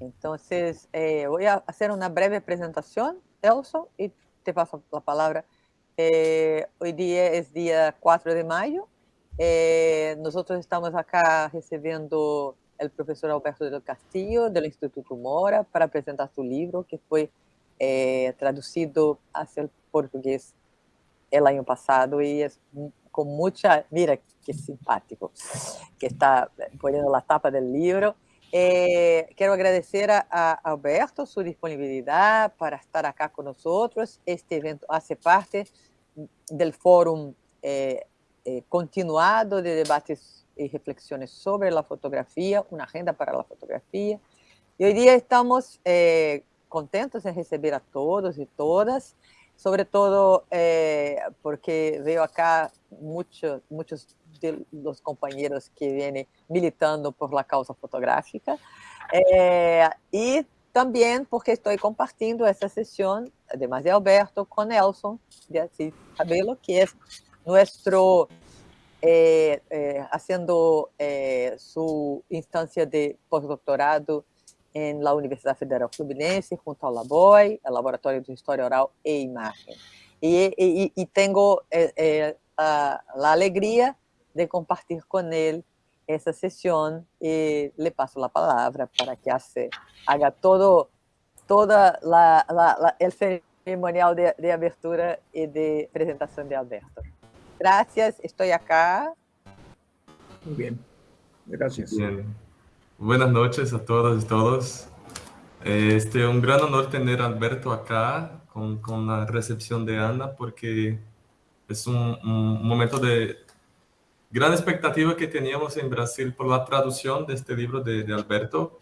Entonces, eh, voy a hacer una breve presentación, Elson, y te paso la palabra. Eh, hoy día es día 4 de mayo. Eh, nosotros estamos acá recibiendo el profesor Alberto del Castillo del Instituto Mora para presentar su libro que fue traducido hacia el portugués el año pasado y es con mucha, mira qué simpático, que está poniendo la tapa del libro. Eh, quero agradecer a, a, Alberto sua disponibilidade para estar aqui conosco. Este evento faz parte do fórum eh, eh, continuado de debates e reflexões sobre a fotografia, uma agenda para a fotografia. E hoje dia estamos eh, contentos em receber a todos e todas, sobretudo eh, porque veio acá muitos, muitos de los compañeros que vienen militando por la causa fotográfica. Eh, y también porque estoy compartiendo esta sesión, además de Alberto, con Nelson de Assis Cabello, que es nuestro, eh, eh, haciendo su instancia de postdoctorado en la Universidad Federal Fluminense, junto al LABOI, el Laboratorio de Historia Oral e Imagen. Y, y, y tengo a, la alegría de compartir con él esa sesión y le paso la palabra para que hace, haga todo toda la, la, el ceremonial de, de, abertura y de presentación de Alberto. Gracias, estoy acá. Muy bien, gracias. Bien. Buenas noches a todas y todos. Este, un gran honor tener a Alberto acá con, con la recepción de Ana porque es un, un momento de, gran expectativa que teníamos en Brasil por la traducción de este libro de, de, Alberto.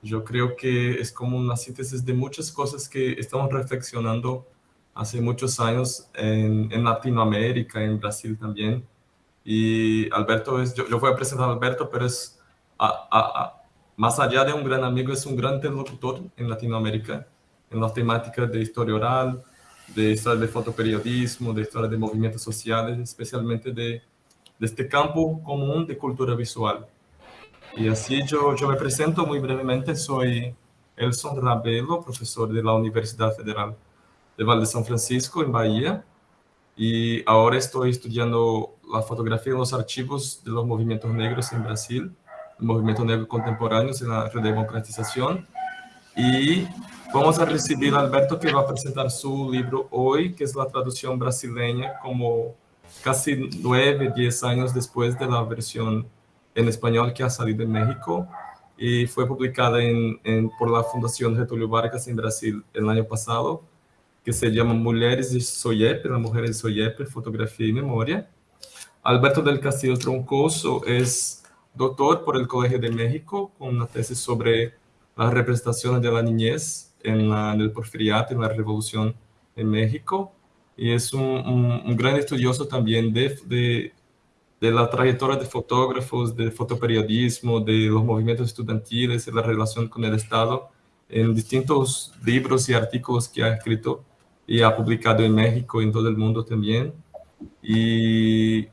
Yo creo que es como una síntesis de muchas cosas que estamos reflexionando hace muchos años en, en Latinoamérica, en Brasil también. Y Alberto es, yo, yo voy a presentar a Alberto, pero es, a, a, a, más allá de un gran amigo, es un gran interlocutor en Latinoamérica, en las temáticas de historia oral, de historia de fotoperiodismo, de historia de movimientos sociales, especialmente de de este campo común de cultura visual. Y así yo, yo me presento muy brevemente, soy Elson Rabelo, profesor de la Universidad Federal de Valle de San Francisco, en Bahía, y ahora estoy estudiando la fotografía en los archivos de los movimientos negros en Brasil, el movimiento negro contemporáneo en la redemocratización, y vamos a recibir a Alberto que va a presentar su libro hoy, que es la traducción brasileña como casi nueve, diez años después de la versión en español que ha salido en México y fue publicada en, por la Fundación Getúlio Vargas en Brasil el año pasado, que se llama Mujeres de Soyepe, las mujeres de Soyepe, fotografía y memoria. Alberto del Castillo Troncoso es doctor por el Colegio de México con una tesis sobre las representaciones de la niñez en, el porfiriato, en la revolución en México y es un, un, gran estudioso también de, de, de, la trayectoria de fotógrafos, de fotoperiodismo, de los movimientos estudiantiles, de la relación con el Estado, en distintos libros y artículos que ha escrito y ha publicado en México y en todo el mundo también. Y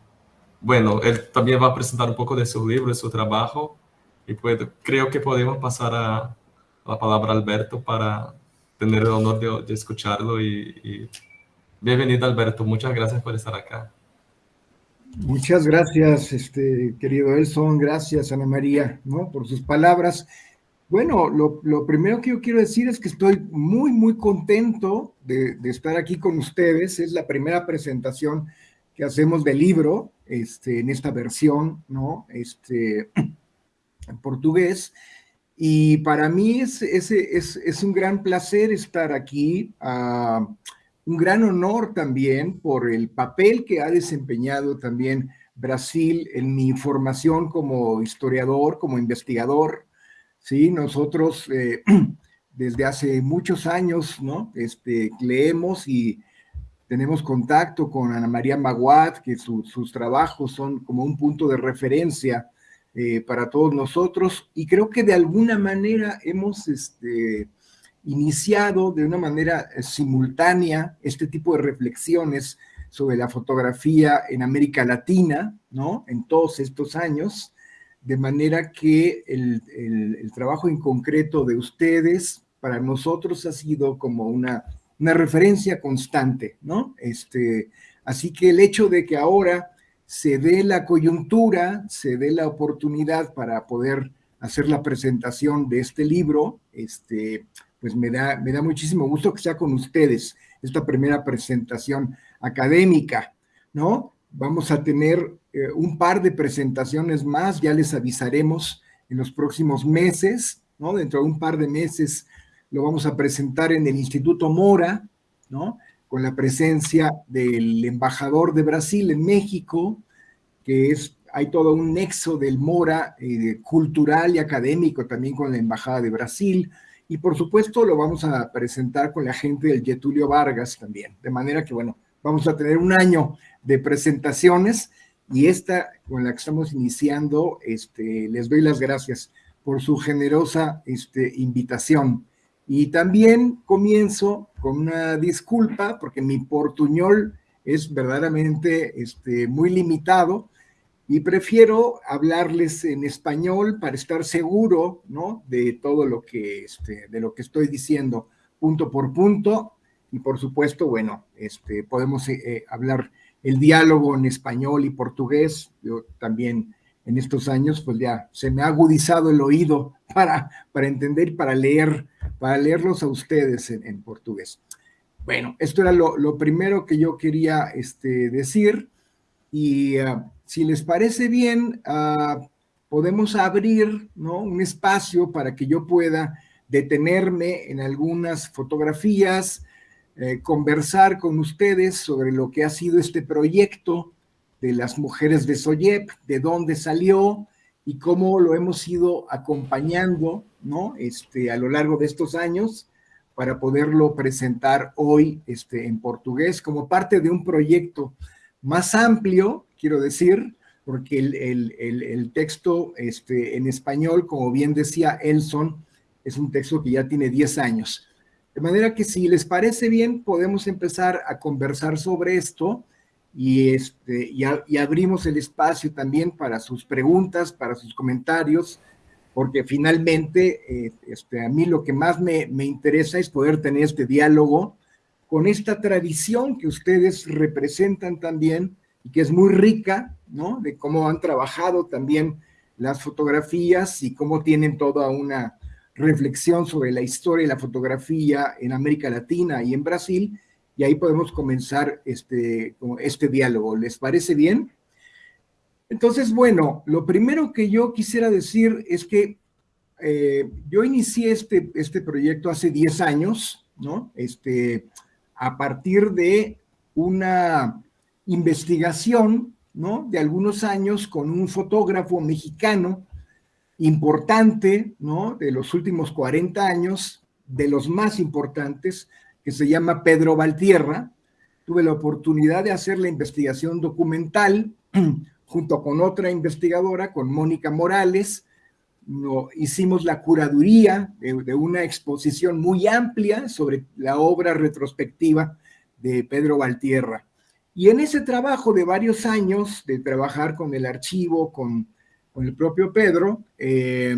bueno, él también va a presentar un poco de su libro, de su trabajo, y pues, creo que podemos pasar a, la palabra a Alberto para tener el honor de, de escucharlo y, y Bienvenido Alberto, muchas gracias por estar acá. Muchas gracias, este, querido Elson, gracias Ana María, ¿no? Por sus palabras. Bueno, lo, lo, primero que yo quiero decir es que estoy muy, muy contento de, estar aquí con ustedes. Es la primera presentación que hacemos del libro, este, en esta versión, ¿no? Este, en portugués. Y para mí es, es, es, es un gran placer estar aquí. Uh, un gran honor también por el papel que ha desempeñado también Brasil en mi formación como historiador, como investigador. Sí, nosotros eh, desde hace muchos años, ¿no? Este, leemos y tenemos contacto con Ana María Maguad, que su, sus trabajos son como un punto de referencia eh, para todos nosotros, y creo que de alguna manera hemos este, iniciado de una manera eh, simultánea este tipo de reflexiones sobre la fotografía en América Latina, ¿no? En todos estos años, de manera que el, el, trabajo en concreto de ustedes para nosotros ha sido como una, una referencia constante, ¿no? Este, así que el hecho de que ahora se dé la coyuntura, se dé la oportunidad para poder hacer la presentación de este libro, este, pues me da, me da muchísimo gusto que sea con ustedes esta primera presentación académica, ¿no? Vamos a tener eh, un par de presentaciones más, ya les avisaremos en los próximos meses, ¿no? Dentro de un par de meses lo vamos a presentar en el Instituto Mora, ¿no? Con la presencia del embajador de Brasil en México, que es, hay todo un nexo del Mora eh, cultural y académico también con la Embajada de Brasil, y por supuesto lo vamos a presentar con la gente del Getulio Vargas también, de manera que, bueno, vamos a tener un año de presentaciones y esta con la que estamos iniciando, este, les doy las gracias por su generosa este, invitación. Y también comienzo con una disculpa, porque mi portuñol es verdaderamente este, muy limitado, y prefiero hablarles en español para estar seguro ¿no? de todo lo que, este, de lo que estoy diciendo punto por punto, y por supuesto, bueno, este, podemos eh, eh, hablar el diálogo en español y portugués. Yo también en estos años, pues ya se me ha agudizado el oído para, para entender y para leer, para leerlos a ustedes en, portugués. Bueno, esto era lo, primero que yo quería este, decir y ah, si les parece bien, ah, podemos abrir un espacio para que yo pueda detenerme en algunas fotografías, eh, conversar con ustedes sobre lo que ha sido este proyecto de las mujeres de Soyep, de dónde salió y cómo lo hemos ido acompañando este, a lo largo de estos años para poderlo presentar hoy este, en portugués como parte de un proyecto más amplio, quiero decir, porque el, el, el, texto este, en español, como bien decía Elson, es un texto que ya tiene 10 años. De manera que si les parece bien, podemos empezar a conversar sobre esto y, este, y, abrimos el espacio también para sus preguntas, para sus comentarios, porque finalmente eh, este, a mí lo que más me, me interesa es poder tener este diálogo con esta tradición que ustedes representan también y que es muy rica, ¿no? De cómo han trabajado también las fotografías y cómo tienen toda una reflexión sobre la historia y la fotografía en América Latina y en Brasil, y ahí podemos comenzar este, este diálogo. ¿Les parece bien? Entonces, bueno, lo primero que yo quisiera decir es que eh, yo inicié este, este proyecto hace 10 años, ¿no? Este, a partir de una investigación, ¿no? De algunos años con un fotógrafo mexicano importante, ¿no? De los últimos 40 años, de los más importantes, que se llama Pedro Valtierra. Tuve la oportunidad de hacer la investigación documental junto con otra investigadora, con Mónica Morales. Hicimos la curaduría de, de, una exposición muy amplia sobre la obra retrospectiva de Pedro Valtierra. Y en ese trabajo de varios años, de trabajar con el archivo, con con el propio Pedro, eh,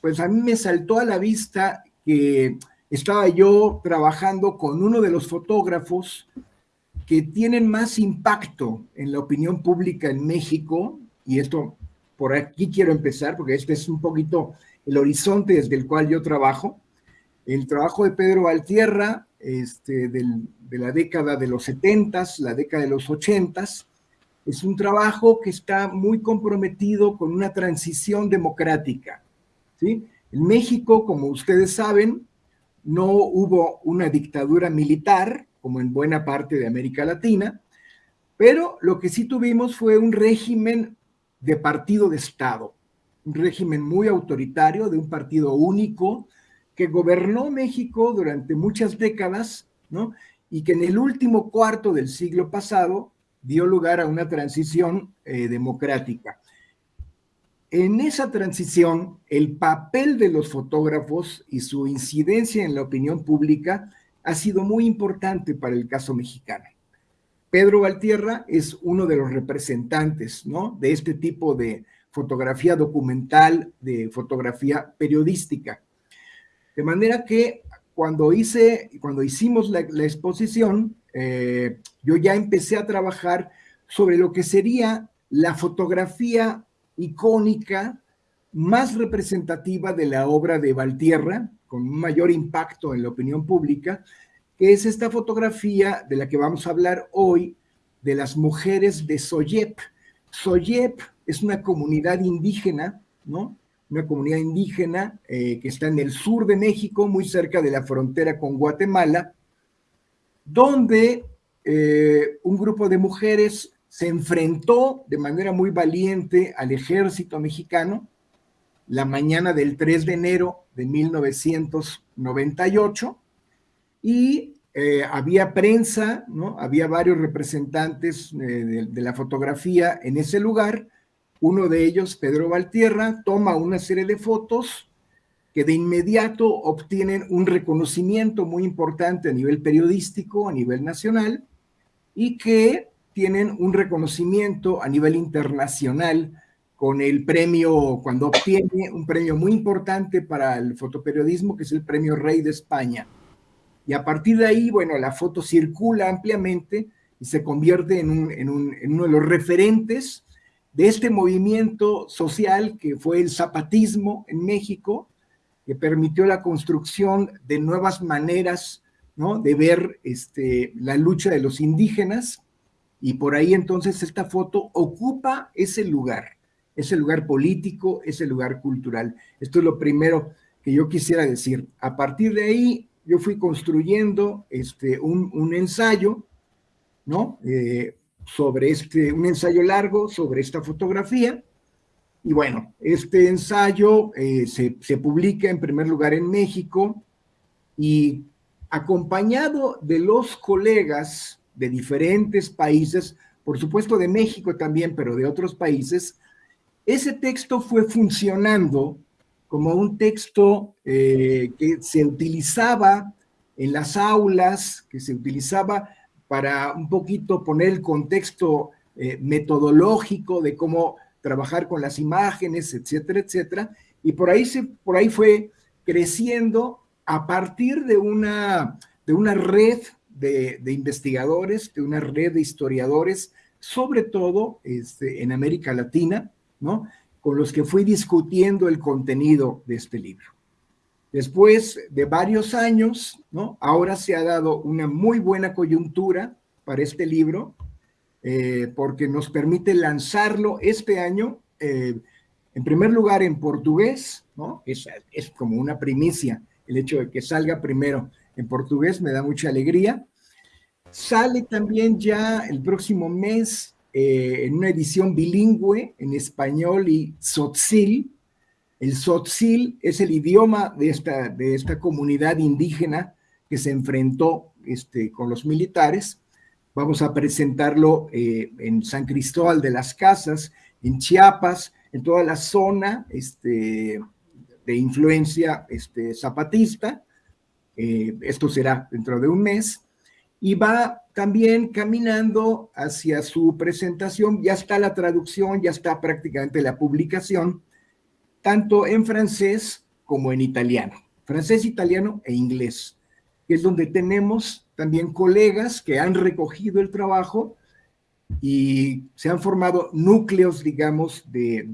pues a mí me saltó a la vista que estaba yo trabajando con uno de los fotógrafos que tienen más impacto en la opinión pública en México, y esto por aquí quiero empezar, porque este es un poquito el horizonte desde el cual yo trabajo. El trabajo de Pedro Valtierra, este, de la década de los 70, la década de los 80, es un trabajo que está muy comprometido con una transición democrática. ¿sí? En México, como ustedes saben, no hubo una dictadura militar, como en buena parte de América Latina, pero lo que sí tuvimos fue un régimen de partido de Estado, un régimen muy autoritario, de un partido único, que gobernó México durante muchas décadas, ¿no? Y que en el último cuarto del siglo pasado dio lugar a una transición eh, democrática. En esa transición, el papel de los fotógrafos y su incidencia en la opinión pública ha sido muy importante para el caso mexicano. Pedro Valtierra es uno de los representantes ¿no? de este tipo de fotografía documental, de fotografía periodística. De manera que cuando, hice, cuando hicimos la, exposición, eh, yo ya empecé a trabajar sobre lo que sería la fotografía icónica más representativa de la obra de Valtierra, con un mayor impacto en la opinión pública, que es esta fotografía de la que vamos a hablar hoy, de las mujeres de Soyep. Soyep es una comunidad indígena, ¿no? Una comunidad indígena eh, que está en el sur de México, muy cerca de la frontera con Guatemala, donde eh, un grupo de mujeres se enfrentó de manera muy valiente al ejército mexicano la mañana del 3 de enero de 1998 y eh, había prensa, había varios representantes eh, de, la fotografía en ese lugar. Uno de ellos, Pedro Valtierra, toma una serie de fotos que de inmediato obtienen un reconocimiento muy importante a nivel periodístico, a nivel nacional, y que tienen un reconocimiento a nivel internacional con el premio, cuando obtiene un premio muy importante para el fotoperiodismo, que es el premio Rey de España. Y a partir de ahí, bueno, la foto circula ampliamente y se convierte en, uno de los referentes de este movimiento social que fue el zapatismo en México, que permitió la construcción de nuevas maneras ¿no? de ver este, la lucha de los indígenas, y por ahí entonces esta foto ocupa ese lugar, ese lugar político, ese lugar cultural. Esto es lo primero que yo quisiera decir. A partir de ahí, yo fui construyendo este, un, ensayo, ¿no? Eh, sobre este, un ensayo largo sobre esta fotografía. Y bueno, este ensayo eh, se, se, publica en primer lugar en México y acompañado de los colegas de diferentes países, por supuesto de México también, pero de otros países, ese texto fue funcionando como un texto eh, que se utilizaba en las aulas, que se utilizaba para un poquito poner el contexto eh, metodológico de cómo trabajar con las imágenes, etcétera, etcétera. Y por ahí, se, por ahí fue creciendo a partir de una, de una red de, de investigadores, de una red de historiadores, sobre todo este, en América Latina, ¿no? Con los que fui discutiendo el contenido de este libro. Después de varios años, ahora se ha dado una muy buena coyuntura para este libro, eh, porque nos permite lanzarlo este año, eh, en primer lugar en portugués, es como una primicia el hecho de que salga primero en portugués, me da mucha alegría. Sale también ya el próximo mes eh, en una edición bilingüe en español y tzotzil. El tzotzil es el idioma de esta, de esta comunidad indígena que se enfrentó este, con los militares. Vamos a presentarlo eh, en San Cristóbal de las Casas, en Chiapas, en toda la zona este, de influencia este, zapatista. Eh, esto será dentro de un mes y va también caminando hacia su presentación, ya está la traducción, ya está prácticamente la publicación, tanto en francés como en italiano, francés, italiano e inglés, que es donde tenemos también colegas que han recogido el trabajo y se han formado núcleos, digamos, de,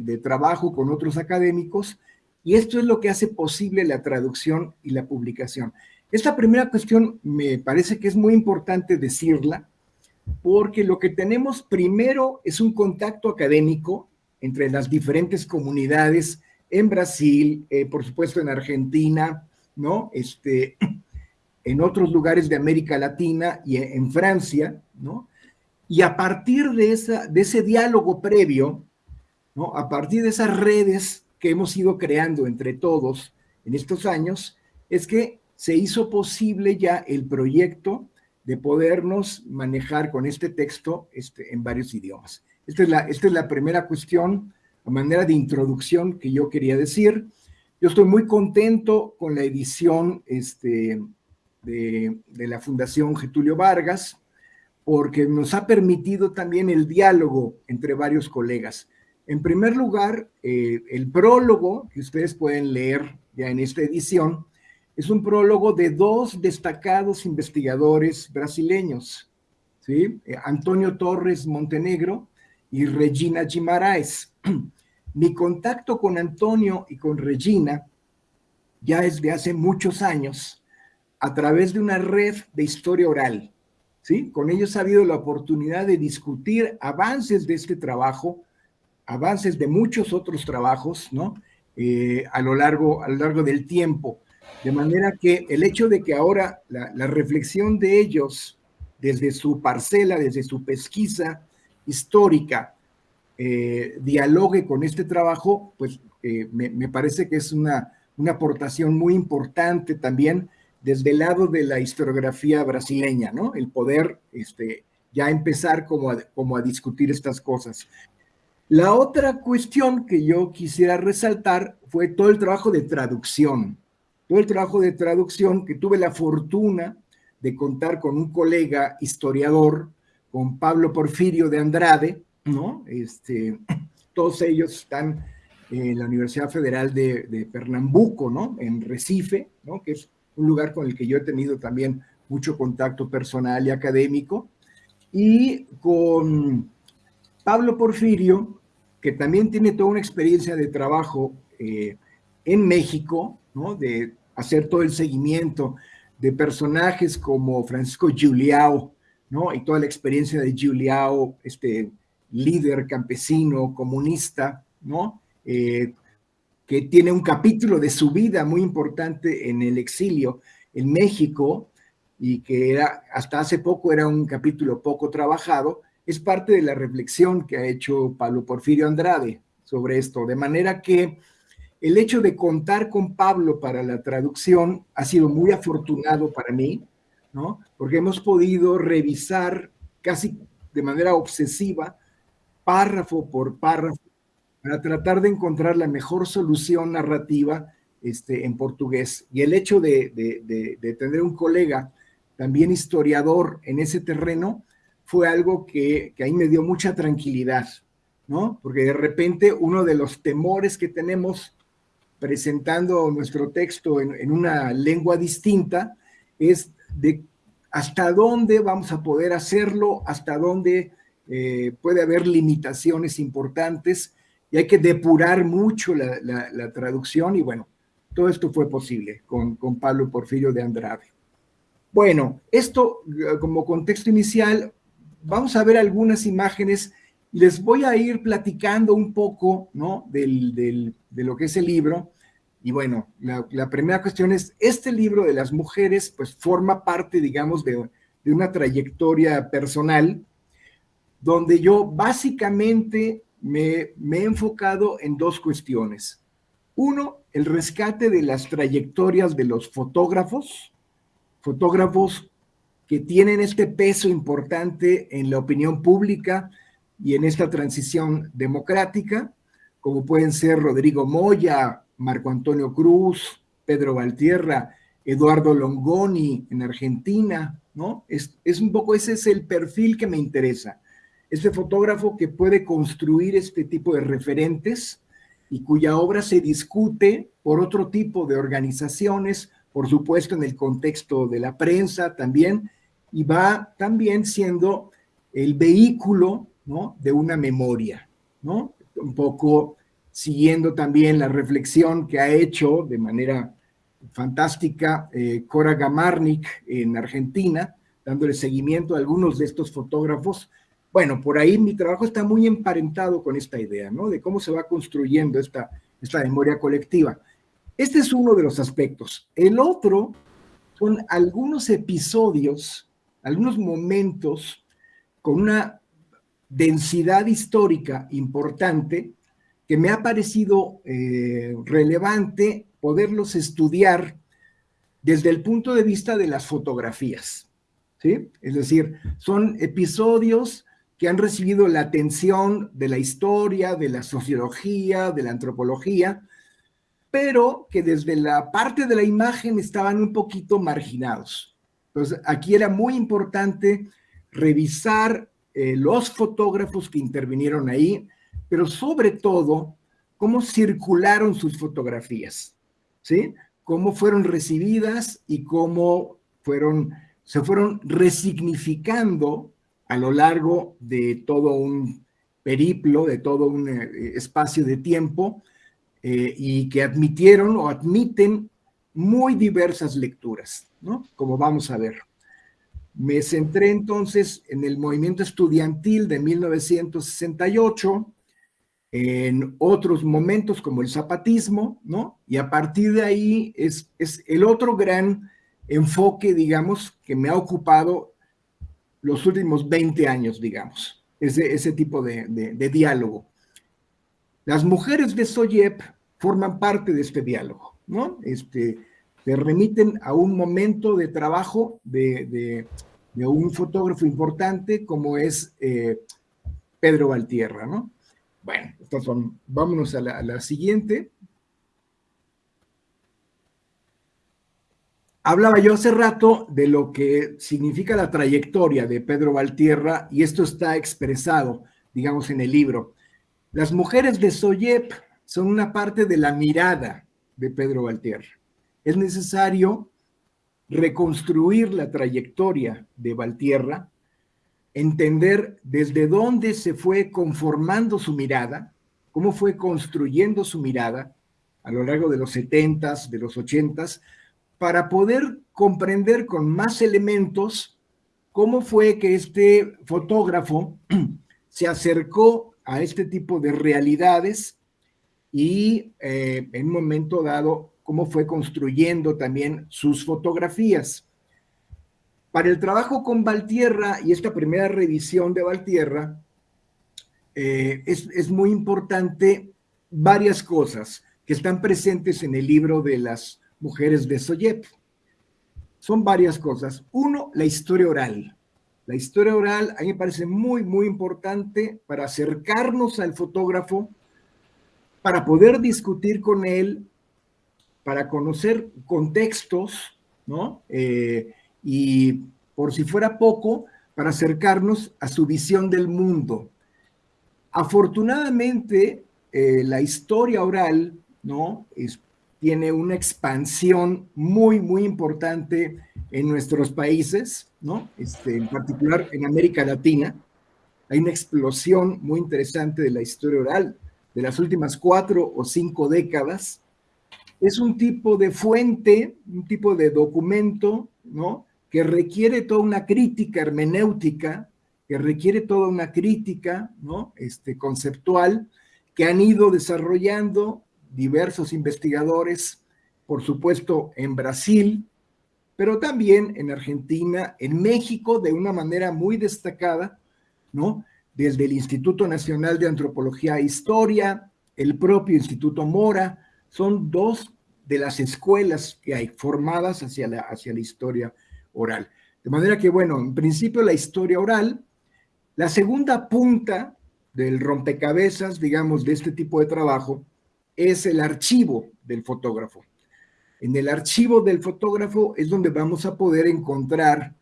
de trabajo con otros académicos, y esto es lo que hace posible la traducción y la publicación. Esta primera cuestión me parece que es muy importante decirla, porque lo que tenemos primero es un contacto académico entre las diferentes comunidades en Brasil, eh, por supuesto en Argentina, ¿no? Este, en otros lugares de América Latina y en Francia, ¿no? Y a partir de, esa, de ese diálogo previo, ¿no? A partir de esas redes que hemos ido creando entre todos en estos años, es que se hizo posible ya el proyecto de podernos manejar con este texto este, en varios idiomas. Esta es, la, primera cuestión, a manera de introducción que yo quería decir. Yo estoy muy contento con la edición este, de, de la Fundación Getulio Vargas, porque nos ha permitido también el diálogo entre varios colegas. En primer lugar, eh, el prólogo que ustedes pueden leer ya en esta edición es un prólogo de dos destacados investigadores brasileños, ¿sí? Eh, Antonio Torres Montenegro y Regina Guimaraes. Mi contacto con Antonio y con Regina ya es de hace muchos años a través de una red de historia oral. ¿sí? Con ellos ha habido la oportunidad de discutir avances de este trabajo, avances de muchos otros trabajos, ¿no? Eh, a, lo largo, a lo largo del tiempo. De manera que el hecho de que ahora la, reflexión de ellos desde su parcela, desde su pesquisa histórica, eh, dialogue con este trabajo, pues eh, me, parece que es una, una aportación muy importante también desde el lado de la historiografía brasileña, ¿no? El poder este, ya empezar como como a discutir estas cosas. La otra cuestión que yo quisiera resaltar fue todo el trabajo de traducción, todo el trabajo de traducción que tuve la fortuna de contar con un colega historiador, con Pablo Porfirio de Andrade, ¿no? Este, todos ellos están en la Universidad Federal de, Pernambuco, ¿no? En Recife, ¿no? Que es un lugar con el que yo he tenido también mucho contacto personal y académico. Y con Pablo Porfirio, que también tiene toda una experiencia de trabajo eh, en México, ¿no? De hacer todo el seguimiento de personajes como Francisco Giuliao, ¿no? Y toda la experiencia de Giuliao, este líder campesino, comunista, ¿no? Eh, que tiene un capítulo de su vida muy importante en el exilio en México y que era, hasta hace poco era un capítulo poco trabajado, es parte de la reflexión que ha hecho Pablo Porfirio Andrade sobre esto, de manera que el hecho de contar con Pablo para la traducción ha sido muy afortunado para mí, ¿no? Porque hemos podido revisar casi de manera obsesiva, párrafo por párrafo, para tratar de encontrar la mejor solución narrativa este, en portugués. Y el hecho de, tener un colega también historiador en ese terreno fue algo que, que ahí me dio mucha tranquilidad, ¿no? Porque de repente uno de los temores que tenemos presentando nuestro texto en, una lengua distinta es de hasta dónde vamos a poder hacerlo, hasta dónde eh, puede haber limitaciones importantes y hay que depurar mucho la, traducción y bueno, todo esto fue posible con, con Pablo Porfirio de Andrade. Bueno, esto eh, como contexto inicial, vamos a ver algunas imágenes les voy a ir platicando un poco ¿no? de lo que es el libro. Y bueno, la, primera cuestión es, este libro de las mujeres pues forma parte, digamos, de, una trayectoria personal donde yo básicamente me, me he enfocado en dos cuestiones. Uno, el rescate de las trayectorias de los fotógrafos, fotógrafos que tienen este peso importante en la opinión pública, y en esta transición democrática, como pueden ser Rodrigo Moya, Marco Antonio Cruz, Pedro Valtierra, Eduardo Longoni en Argentina, ¿no? Es, es un poco, ese es el perfil que me interesa. Este fotógrafo que puede construir este tipo de referentes y cuya obra se discute por otro tipo de organizaciones, por supuesto en el contexto de la prensa también, y va también siendo el vehículo ¿no? de una memoria, ¿no? un poco siguiendo también la reflexión que ha hecho de manera fantástica eh, Cora Gamarnik en Argentina, dándole seguimiento a algunos de estos fotógrafos. Bueno, por ahí mi trabajo está muy emparentado con esta idea, ¿no? De cómo se va construyendo esta, esta memoria colectiva. Este es uno de los aspectos. El otro son algunos episodios, algunos momentos con una densidad histórica importante que me ha parecido eh, relevante poderlos estudiar desde el punto de vista de las fotografías. ¿sí? Es decir, son episodios que han recibido la atención de la historia, de la sociología, de la antropología, pero que desde la parte de la imagen estaban un poquito marginados. Entonces, aquí era muy importante revisar eh, los fotógrafos que intervinieron ahí, pero sobre todo, cómo circularon sus fotografías, ¿sí? Cómo fueron recibidas y cómo fueron, se fueron resignificando a lo largo de todo un periplo, de todo un eh, espacio de tiempo, eh, y que admitieron o admiten muy diversas lecturas, ¿no? Como vamos a ver. Me centré entonces en el movimiento estudiantil de 1968, en otros momentos como el zapatismo, ¿no? Y a partir de ahí es, es el otro gran enfoque, digamos, que me ha ocupado los últimos 20 años, digamos, ese, ese tipo de, de diálogo. Las mujeres de Soyep forman parte de este diálogo, ¿no? Este, te remiten a un momento de trabajo de, un fotógrafo importante como es eh, Pedro Valtierra, ¿no? Bueno, vámonos a la, a la siguiente. Hablaba yo hace rato de lo que significa la trayectoria de Pedro Valtierra y esto está expresado, digamos, en el libro. Las mujeres de Soyep son una parte de la mirada de Pedro Valtierra es necesario reconstruir la trayectoria de Valtierra, entender desde dónde se fue conformando su mirada, cómo fue construyendo su mirada a lo largo de los 70s, de los 80s, para poder comprender con más elementos cómo fue que este fotógrafo se acercó a este tipo de realidades y eh, en un momento dado cómo fue construyendo también sus fotografías. Para el trabajo con Valtierra y esta primera revisión de Valtierra, eh, es, muy importante varias cosas que están presentes en el libro de las mujeres de Soyep. Son varias cosas. Uno, la historia oral. La historia oral a mí me parece muy, muy importante para acercarnos al fotógrafo, para poder discutir con él para conocer contextos, ¿no? Eh, y por si fuera poco, para acercarnos a su visión del mundo. Afortunadamente, eh, la historia oral, ¿no? tiene una expansión muy, muy importante en nuestros países, ¿no? Este, en particular en América Latina. Hay una explosión muy interesante de la historia oral de las últimas cuatro o cinco décadas, es un tipo de fuente, un tipo de documento, ¿no? Que requiere toda una crítica hermenéutica, que requiere toda una crítica, ¿no? Este, conceptual, que han ido desarrollando diversos investigadores, por supuesto en Brasil, pero también en Argentina, en México, de una manera muy destacada, ¿no? Desde el Instituto Nacional de Antropología e Historia, el propio Instituto Mora, son dos de las escuelas que hay formadas hacia la, hacia la historia oral. De manera que, bueno, en principio la historia oral, la segunda punta del rompecabezas, digamos, de este tipo de trabajo, es el archivo del fotógrafo. En el archivo del fotógrafo es donde vamos a poder encontrar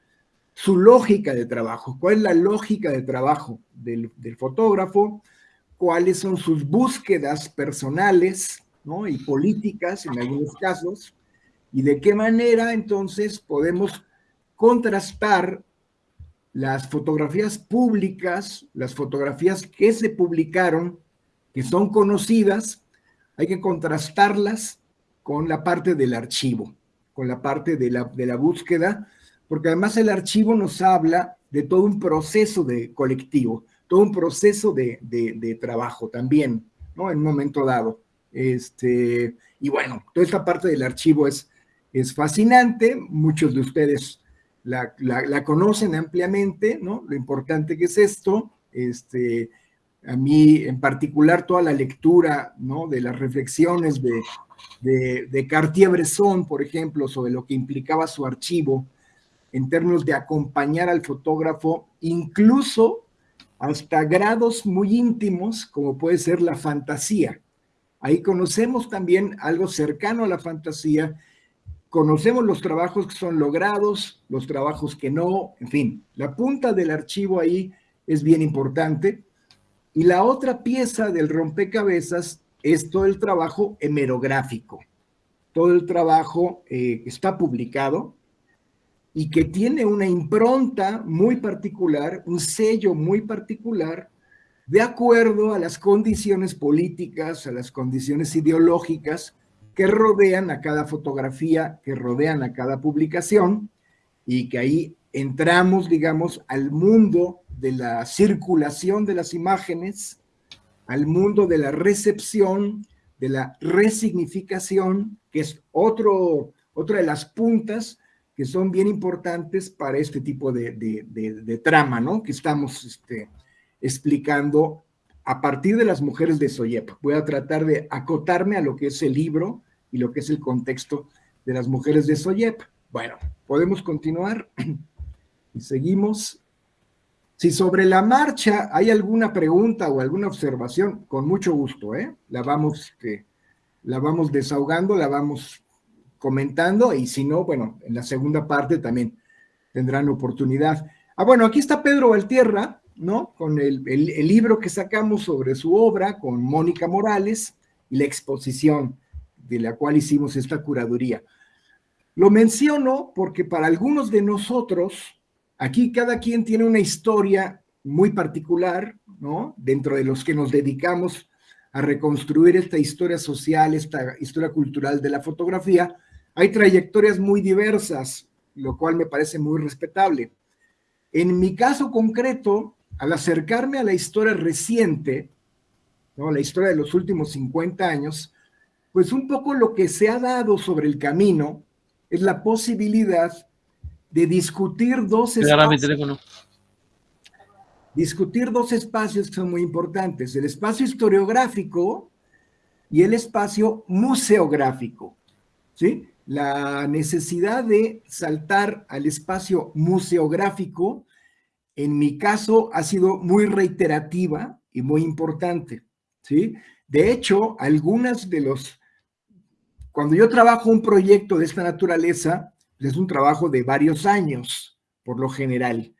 su lógica de trabajo. ¿Cuál es la lógica de trabajo del, del fotógrafo? ¿Cuáles son sus búsquedas personales? Y políticas en algunos casos, y de qué manera entonces podemos contrastar las fotografías públicas, las fotografías que se publicaron, que son conocidas, hay que contrastarlas con la parte del archivo, con la parte de la, de la búsqueda, porque además el archivo nos habla de todo un proceso de colectivo, todo un proceso de, de, de trabajo también, ¿no? En un momento dado. Este, y bueno, toda esta parte del archivo es, es fascinante, muchos de ustedes la, conocen ampliamente, ¿no? Lo importante que es esto, este, a mí en particular toda la lectura, ¿no? De las reflexiones de, de, de Cartier-Bresson, por ejemplo, sobre lo que implicaba su archivo en términos de acompañar al fotógrafo, incluso hasta grados muy íntimos, como puede ser la fantasía, Ahí conocemos también algo cercano a la fantasía, conocemos los trabajos que son logrados, los trabajos que no, en fin, la punta del archivo ahí es bien importante. Y la otra pieza del rompecabezas es todo el trabajo hemerográfico, todo el trabajo eh, está publicado y que tiene una impronta muy particular, un sello muy particular, de acuerdo a las condiciones políticas, a las condiciones ideológicas que rodean a cada fotografía, que rodean a cada publicación, y que ahí entramos, digamos, al mundo de la circulación de las imágenes, al mundo de la recepción, de la resignificación, que es otro, otra de las puntas que son bien importantes para este tipo de, trama, ¿no? Que estamos este, explicando a partir de las mujeres de Soyep. Voy a tratar de acotarme a lo que es el libro y lo que es el contexto de las mujeres de Soyep. Bueno, podemos continuar y seguimos. Si sobre la marcha hay alguna pregunta o alguna observación, con mucho gusto, ¿eh? La vamos, este, la vamos desahogando, la vamos comentando y si no, bueno, en la segunda parte también tendrán oportunidad. Ah, bueno, aquí está Pedro Valtierra, ¿no? Con el, el libro que sacamos sobre su obra, con Mónica Morales y la exposición de la cual hicimos esta curaduría. Lo menciono porque para algunos de nosotros, aquí cada quien tiene una historia muy particular, ¿no? Dentro de los que nos dedicamos a reconstruir esta historia social, esta historia cultural de la fotografía, hay trayectorias muy diversas, lo cual me parece muy respetable. En mi caso concreto, al acercarme a la historia reciente, ¿no? la historia de los últimos 50 años, pues un poco lo que se ha dado sobre el camino es la posibilidad de discutir dos espacios. Discutir dos espacios que son muy importantes, el espacio historiográfico y el espacio museográfico, ¿sí? La necesidad de saltar al espacio museográfico, en mi caso, ha sido muy reiterativa y muy importante, ¿sí? De hecho, algunas de los cuando yo trabajo un proyecto de esta naturaleza, pues, es un trabajo de varios años, por lo general.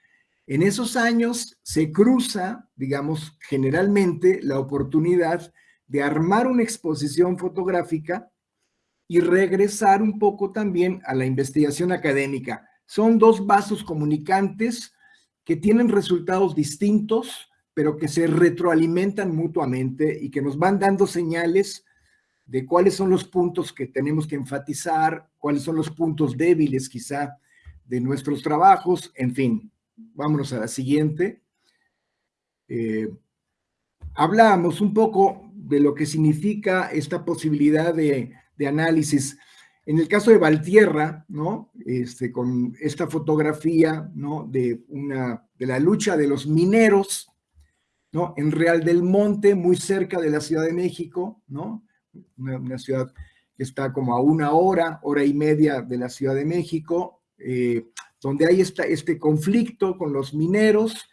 En esos años se cruza, digamos, generalmente la oportunidad de armar una exposición fotográfica y regresar un poco también a la investigación académica. Son dos vasos comunicantes que tienen resultados distintos, pero que se retroalimentan mutuamente y que nos van dando señales de cuáles son los puntos que tenemos que enfatizar, cuáles son los puntos débiles quizá de nuestros trabajos, en fin, vámonos a la siguiente. Eh, hablamos un poco de lo que significa esta posibilidad de, análisis. En el caso de Valtierra, ¿no? Este, con esta fotografía, ¿no? De, una, de la lucha de los mineros, ¿no? En Real del Monte, muy cerca de la Ciudad de México, ¿no? una, ciudad que está como a una hora, hora y media de la Ciudad de México, eh, donde hay esta, este conflicto con los mineros,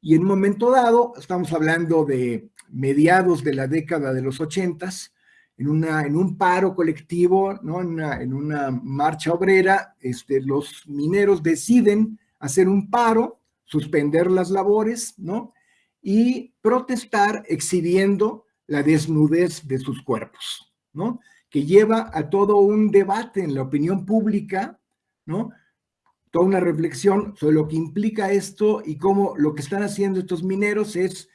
y en un momento dado, estamos hablando de mediados de la década de los ochentas, en, una, en un paro colectivo, ¿no? en, una, en una marcha obrera, este, los mineros deciden hacer un paro, suspender las labores, ¿no? Y protestar exhibiendo la desnudez de sus cuerpos, ¿no? Que lleva a todo un debate en la opinión pública, ¿no? Toda una reflexión sobre lo que implica esto y cómo lo que están haciendo estos mineros es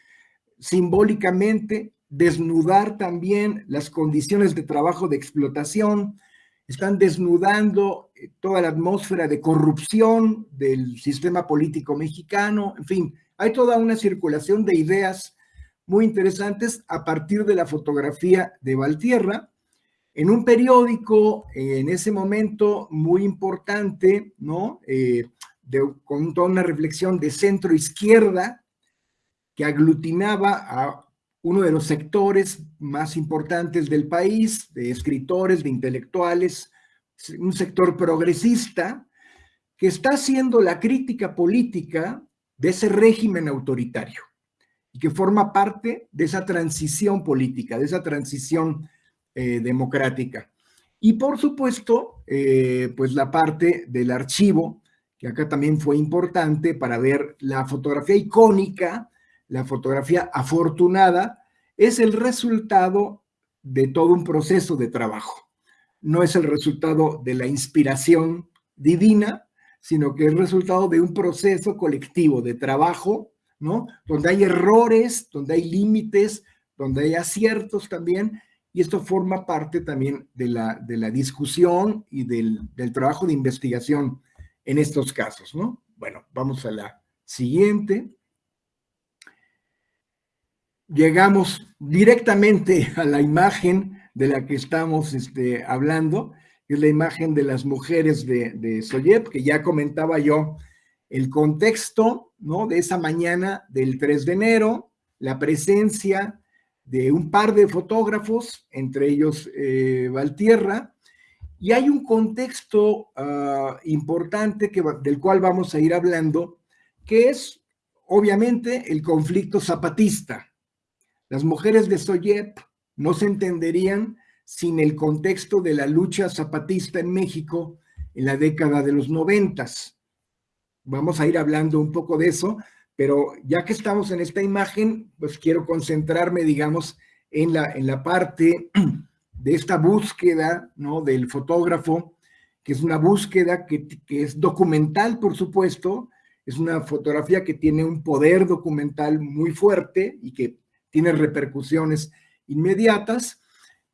simbólicamente desnudar también las condiciones de trabajo de explotación, están desnudando eh, toda la atmósfera de corrupción del sistema político mexicano, en fin, hay toda una circulación de ideas muy interesantes a partir de la fotografía de Valtierra, en un periódico en ese momento muy importante, ¿no? Eh, con toda una reflexión de centro izquierda que aglutinaba a uno de los sectores más importantes del país, de escritores, de intelectuales, un sector progresista, que está haciendo la crítica política de ese régimen autoritario que forma parte de esa transición política, de esa transición eh, democrática. Y por supuesto, eh, pues la parte del archivo, que acá también fue importante para ver la fotografía icónica la fotografía afortunada es el resultado de todo un proceso de trabajo. No es el resultado de la inspiración divina, sino que es el resultado de un proceso colectivo de trabajo, ¿no? Donde hay errores, donde hay límites, donde hay aciertos también, y esto forma parte también de la, de la discusión y del, del trabajo de investigación en estos casos, ¿no? Bueno, vamos a la siguiente. Llegamos directamente a la imagen de la que estamos este, hablando, que es la imagen de las mujeres de, de que ya comentaba yo el contexto ¿no? de esa mañana del 3 de enero, la presencia de un par de fotógrafos, entre ellos eh, Valtierra, y hay un contexto ah, importante que, del cual vamos a ir hablando, que es obviamente el conflicto zapatista. Las mujeres de Soyep no se entenderían sin el contexto de la lucha zapatista en México en la década de los noventas. Vamos a ir hablando un poco de eso, pero ya que estamos en esta imagen, pues quiero concentrarme, digamos, en la, en la parte de esta búsqueda ¿no? del fotógrafo, que es una búsqueda que, que, es documental, por supuesto, es una fotografía que tiene un poder documental muy fuerte y que tiene repercusiones inmediatas,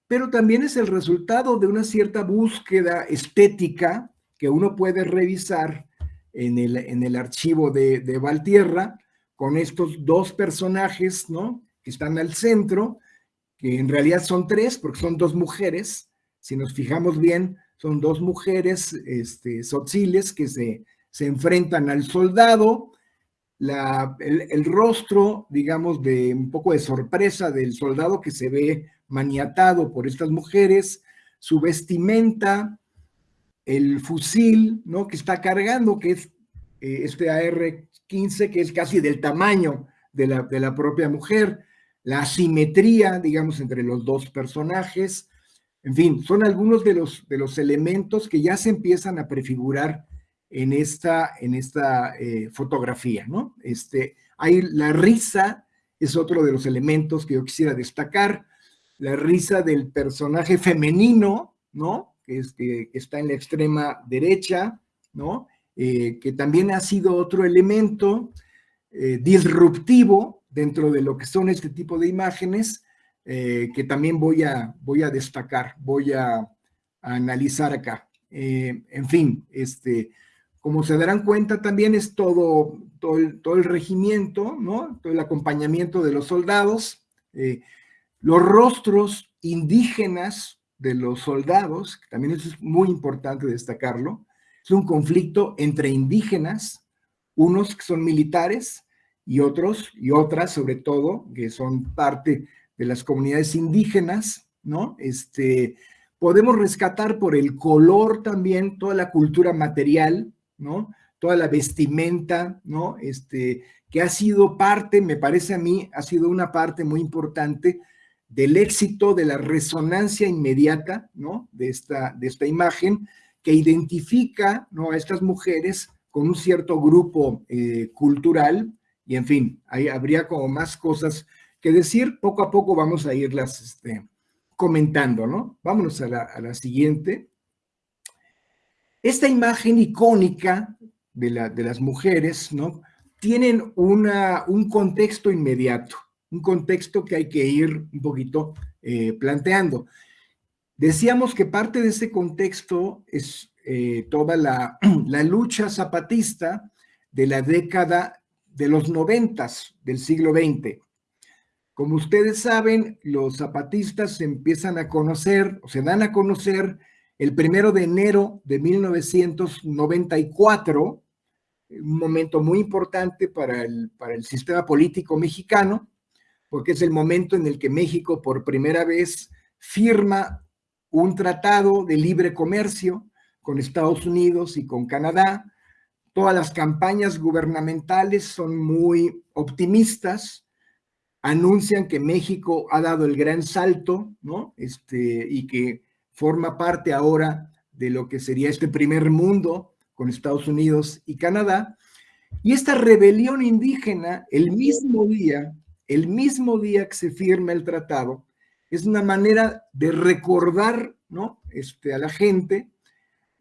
pero también es el resultado de una cierta búsqueda estética que uno puede revisar en el, en el archivo de, Valtierra, con estos dos personajes, ¿no? Que están al centro, que en realidad son tres, porque son dos mujeres, si nos fijamos bien, son dos mujeres este, que se, se enfrentan al soldado, el, rostro, digamos, de un poco de sorpresa del soldado que se ve maniatado por estas mujeres, su vestimenta, el fusil, ¿no? Que está cargando, que es eh, este AR-15, que es casi del tamaño de la, de la propia mujer, la asimetría, digamos, entre los dos personajes, en fin, son algunos de los, de los elementos que ya se empiezan a prefigurar en esta, en esta eh, fotografía, ¿no? Este, hay la risa, es otro de los elementos que yo quisiera destacar, la risa del personaje femenino, ¿no? Que, es, que, está en la extrema derecha, ¿no? Eh, que también ha sido otro elemento eh, disruptivo dentro de lo que son este tipo de imágenes, que también voy a, voy a destacar, voy a, analizar acá. En fin, este, como se darán cuenta, también es todo, todo, el, regimiento, ¿no? todo el acompañamiento de los soldados, eh, los rostros indígenas de los soldados, que también eso es muy importante destacarlo, es un conflicto entre indígenas, unos que son militares y otros y otras sobre todo, que son parte de las comunidades indígenas, ¿no? Este, podemos rescatar por el color también toda la cultura material, ¿no? Toda la vestimenta, ¿no? Este, que ha sido parte, me parece a mí, ha sido una parte muy importante del éxito, de la resonancia inmediata, ¿no? De esta, de esta imagen, que identifica, ¿no? A estas mujeres con un cierto grupo eh, cultural, y en fin, ahí habría como más cosas que decir, poco a poco vamos a irlas este, comentando, ¿no? Vámonos a la, a la, siguiente. Esta imagen icónica de, la, de las mujeres, ¿no? Tienen un contexto inmediato, un contexto que hay que ir un poquito eh, planteando. Decíamos que parte de ese contexto es eh, toda la, la lucha zapatista de la década de los noventas del siglo XX. Como ustedes saben, los zapatistas se empiezan a conocer, o se dan a conocer el primero de enero de 1994, un momento muy importante para el, para el sistema político mexicano, porque es el momento en el que México por primera vez firma un tratado de libre comercio con Estados Unidos y con Canadá, Todas las campañas gubernamentales son muy optimistas, anuncian que México ha dado el gran salto, ¿no? Este, y que forma parte ahora de lo que sería este primer mundo con Estados Unidos y Canadá. Y esta rebelión indígena, el mismo día, el mismo día que se firma el tratado, es una manera de recordar ¿no? este, a la gente,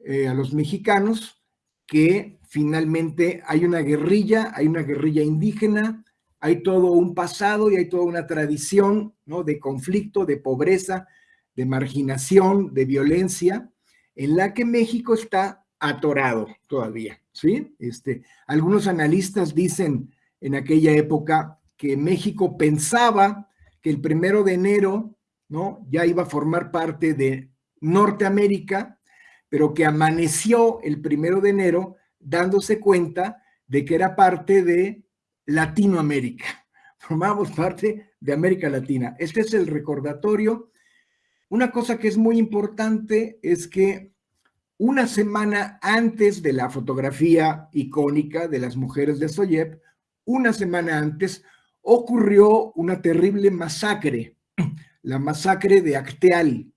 eh, a los mexicanos, que finalmente hay una guerrilla, hay una guerrilla indígena, hay todo un pasado y hay toda una tradición ¿no? de conflicto, de pobreza, de marginación, de violencia, en la que México está atorado todavía, ¿sí? Este, algunos analistas dicen en aquella época que México pensaba que el primero de enero, ¿no? Ya iba a formar parte de Norteamérica, pero que amaneció el primero de enero dándose cuenta de que era parte de Latinoamérica. Formamos parte de América Latina. Este es el recordatorio. Una cosa que es muy importante es que una semana antes de la fotografía icónica de las mujeres de Soyep, una semana antes ocurrió una terrible masacre, la masacre de Acteal,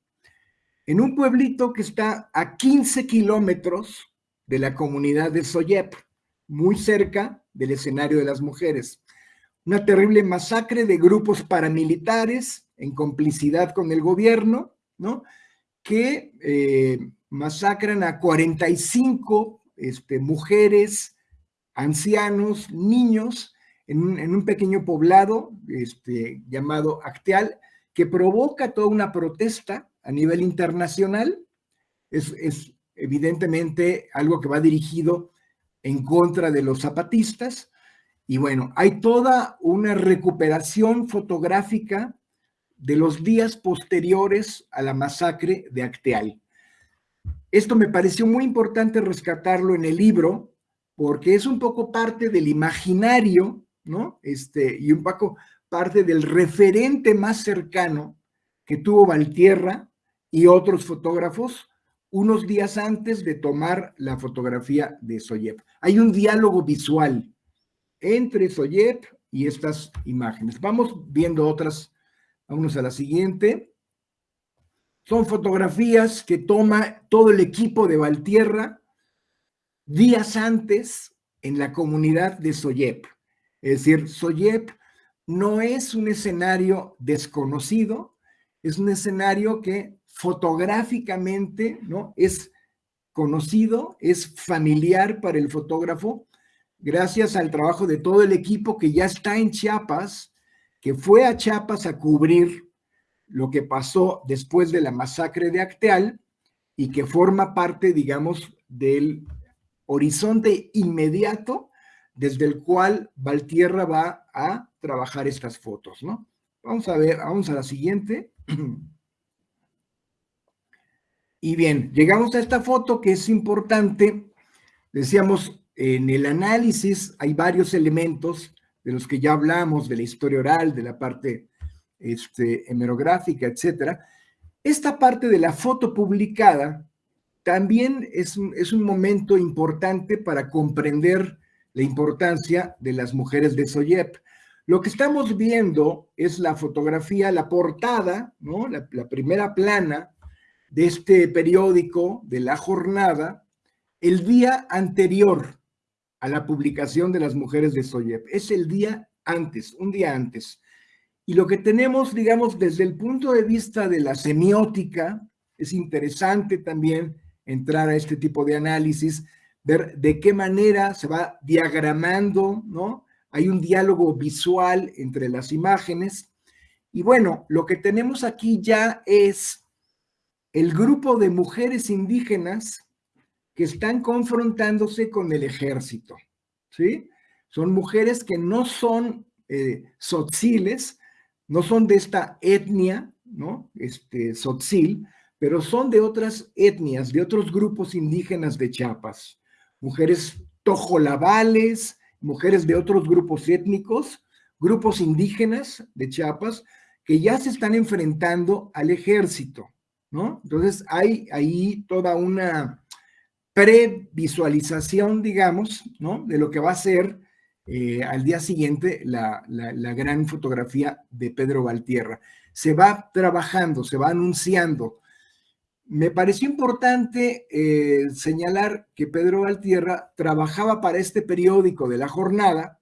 en un pueblito que está a 15 kilómetros de la comunidad de Soyep, muy cerca del escenario de las mujeres. Una terrible masacre de grupos paramilitares en complicidad con el gobierno, ¿no? Que eh, masacran a 45 este, mujeres, ancianos, niños, en un, pequeño poblado este, llamado Acteal, que provoca toda una protesta a nivel internacional. Es, es evidentemente algo que va dirigido en contra de los zapatistas. Y bueno, hay toda una recuperación fotográfica de los días posteriores a la masacre de Acteal. Esto me pareció muy importante rescatarlo en el libro, porque es un poco parte del imaginario, ¿no? Este, y un poco parte del referente más cercano que tuvo Valtierra y otros fotógrafos unos días antes de tomar la fotografía de Soyep. Hay un diálogo visual entre Soyep y estas imágenes. Vamos viendo otras, vámonos a la siguiente. Son fotografías que toma todo el equipo de Valtierra días antes en la comunidad de Soyep. Es decir, Soyep no es un escenario desconocido, es un escenario que fotográficamente ¿no? es conocido, es familiar para el fotógrafo, gracias al trabajo de todo el equipo que ya está en Chiapas, que fue a Chiapas a cubrir lo que pasó después de la masacre de Acteal y que forma parte, digamos, del horizonte inmediato desde el cual Valtierra va a trabajar estas fotos, ¿no? Vamos a ver, vamos a la siguiente. Y bien, llegamos a esta foto que es importante. Decíamos, en el análisis hay varios elementos de los que ya hablamos, de la historia oral, de la parte este, hemerográfica, etcétera, esta parte de la foto publicada también es un, es un momento importante para comprender la importancia de las mujeres de Soyep. Lo que estamos viendo es la fotografía, la portada, ¿no? la, la primera plana de este periódico, de la jornada, el día anterior a la publicación de las mujeres de Soyep. Es el día antes, un día antes. Y lo que tenemos, digamos, desde el punto de vista de la semiótica, es interesante también entrar a este tipo de análisis, ver de qué manera se va diagramando, ¿no? Hay un diálogo visual entre las imágenes. Y bueno, lo que tenemos aquí ya es el grupo de mujeres indígenas que están confrontándose con el ejército, ¿sí? Son mujeres que no son eh, no son de esta etnia, ¿no? Este, Sotzil, pero son de otras etnias, de otros grupos indígenas de Chiapas. Mujeres tojolabales, mujeres de otros grupos étnicos, grupos indígenas de Chiapas, que ya se están enfrentando al ejército, ¿no? Entonces hay ahí toda una previsualización, digamos, ¿no? De lo que va a ser eh, al día siguiente la, gran fotografía de Pedro Valtierra. Se va trabajando, se va anunciando. me pareció importante eh, señalar que Pedro Valtierra trabajaba para este periódico de la jornada,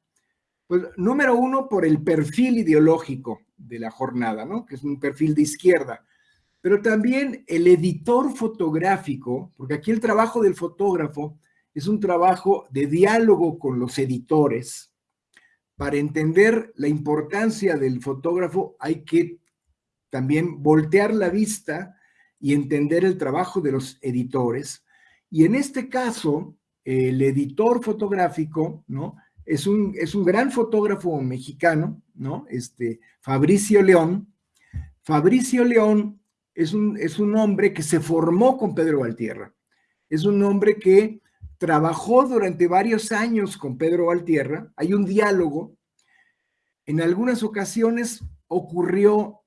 pues número uno por el perfil ideológico de la jornada, ¿no? que es un perfil de izquierda, pero también el editor fotográfico, porque aquí el trabajo del fotógrafo es un trabajo de diálogo con los editores. Para entender la importancia del fotógrafo hay que también voltear la vista y entender el trabajo de los editores. Y en este caso, el editor fotográfico, ¿no? Es un, es un gran fotógrafo mexicano, ¿no? Este, Fabricio León. Fabricio León es un, es un hombre que se formó con Pedro Valtierra. Es un hombre que trabajó durante varios años con Pedro Valtierra. Hay un diálogo. En algunas ocasiones ocurrió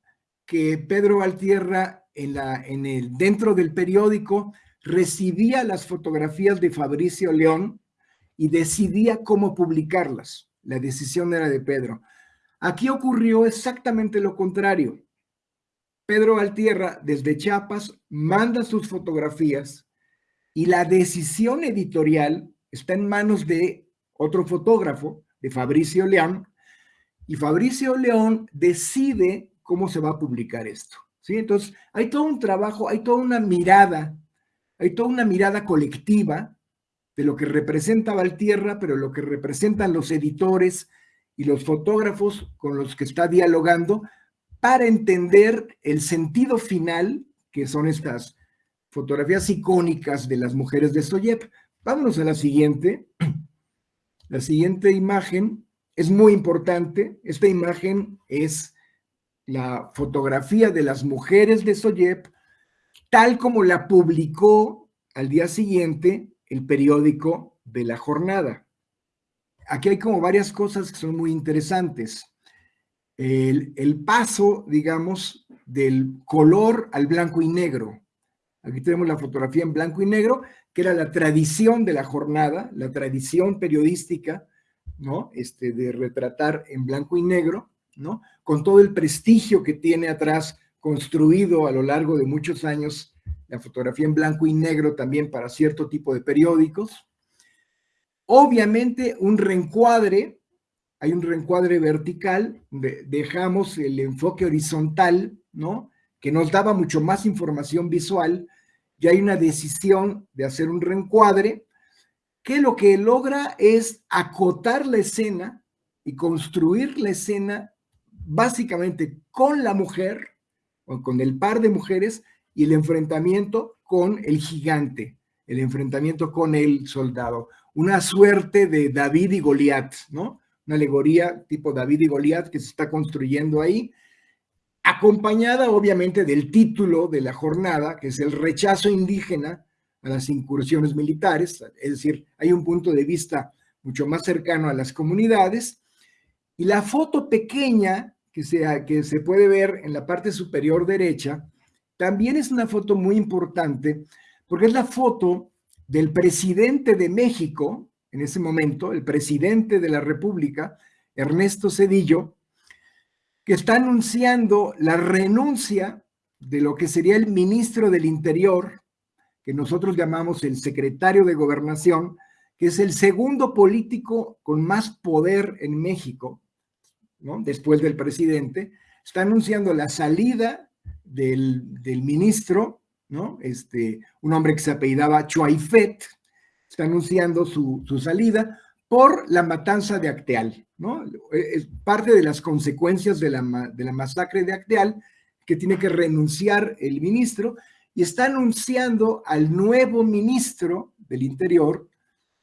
que Pedro Valtierra en la, en el, dentro del periódico recibía las fotografías de Fabricio León y decidía cómo publicarlas. La decisión era de Pedro. Aquí ocurrió exactamente lo contrario. Pedro Valtierra, desde Chiapas, manda sus fotografías y la decisión editorial está en manos de otro fotógrafo, de Fabricio León, y Fabricio León decide cómo se va a publicar esto. Entonces, hay todo un trabajo, hay toda una mirada, hay toda una mirada colectiva de lo que representa Valtierra, pero lo que representan los editores y los fotógrafos con los que está dialogando para entender el sentido final que son estas fotografías icónicas de las mujeres de Soyep. Vámonos a la siguiente. La siguiente imagen es muy importante. Esta imagen es la fotografía de las mujeres de Soyep, tal como la publicó al día siguiente el periódico de la jornada. Aquí hay como varias cosas que son muy interesantes. El, paso, digamos, del color al blanco y negro. Aquí tenemos la fotografía en blanco y negro, que era la tradición de la jornada, la tradición periodística, ¿no? Este, de retratar en blanco y negro, ¿no? Con todo el prestigio que tiene atrás construido a lo largo de muchos años la fotografía en blanco y negro también para cierto tipo de periódicos. Obviamente un reencuadre, hay un reencuadre vertical, dejamos el enfoque horizontal, ¿no? Que nos daba mucho más información visual, y hay una decisión de hacer un reencuadre, que lo que logra es acotar la escena y construir la escena básicamente con la mujer, o con el par de mujeres, y el enfrentamiento con el gigante, el enfrentamiento con el soldado. Una suerte de David y Goliat, ¿no? Una alegoría tipo David y Goliat que se está construyendo ahí, acompañada obviamente del título de la jornada, que es el rechazo indígena a las incursiones militares, es decir, hay un punto de vista mucho más cercano a las comunidades, y la foto pequeña que, sea, que se puede ver en la parte superior derecha también es una foto muy importante porque es la foto del presidente de México, en ese momento, el presidente de la República, Ernesto Cedillo, que está anunciando la renuncia de lo que sería el ministro del Interior, que nosotros llamamos el secretario de Gobernación, que es el segundo político con más poder en México, ¿no? después del presidente, está anunciando la salida del, ministro, ¿no? Este, un hombre que se apellidaba Chuaifet, está anunciando su, salida por la matanza de Acteal, ¿no? Es parte de las consecuencias de la, de la masacre de Acteal, que tiene que renunciar el ministro, y está anunciando al nuevo ministro del Interior,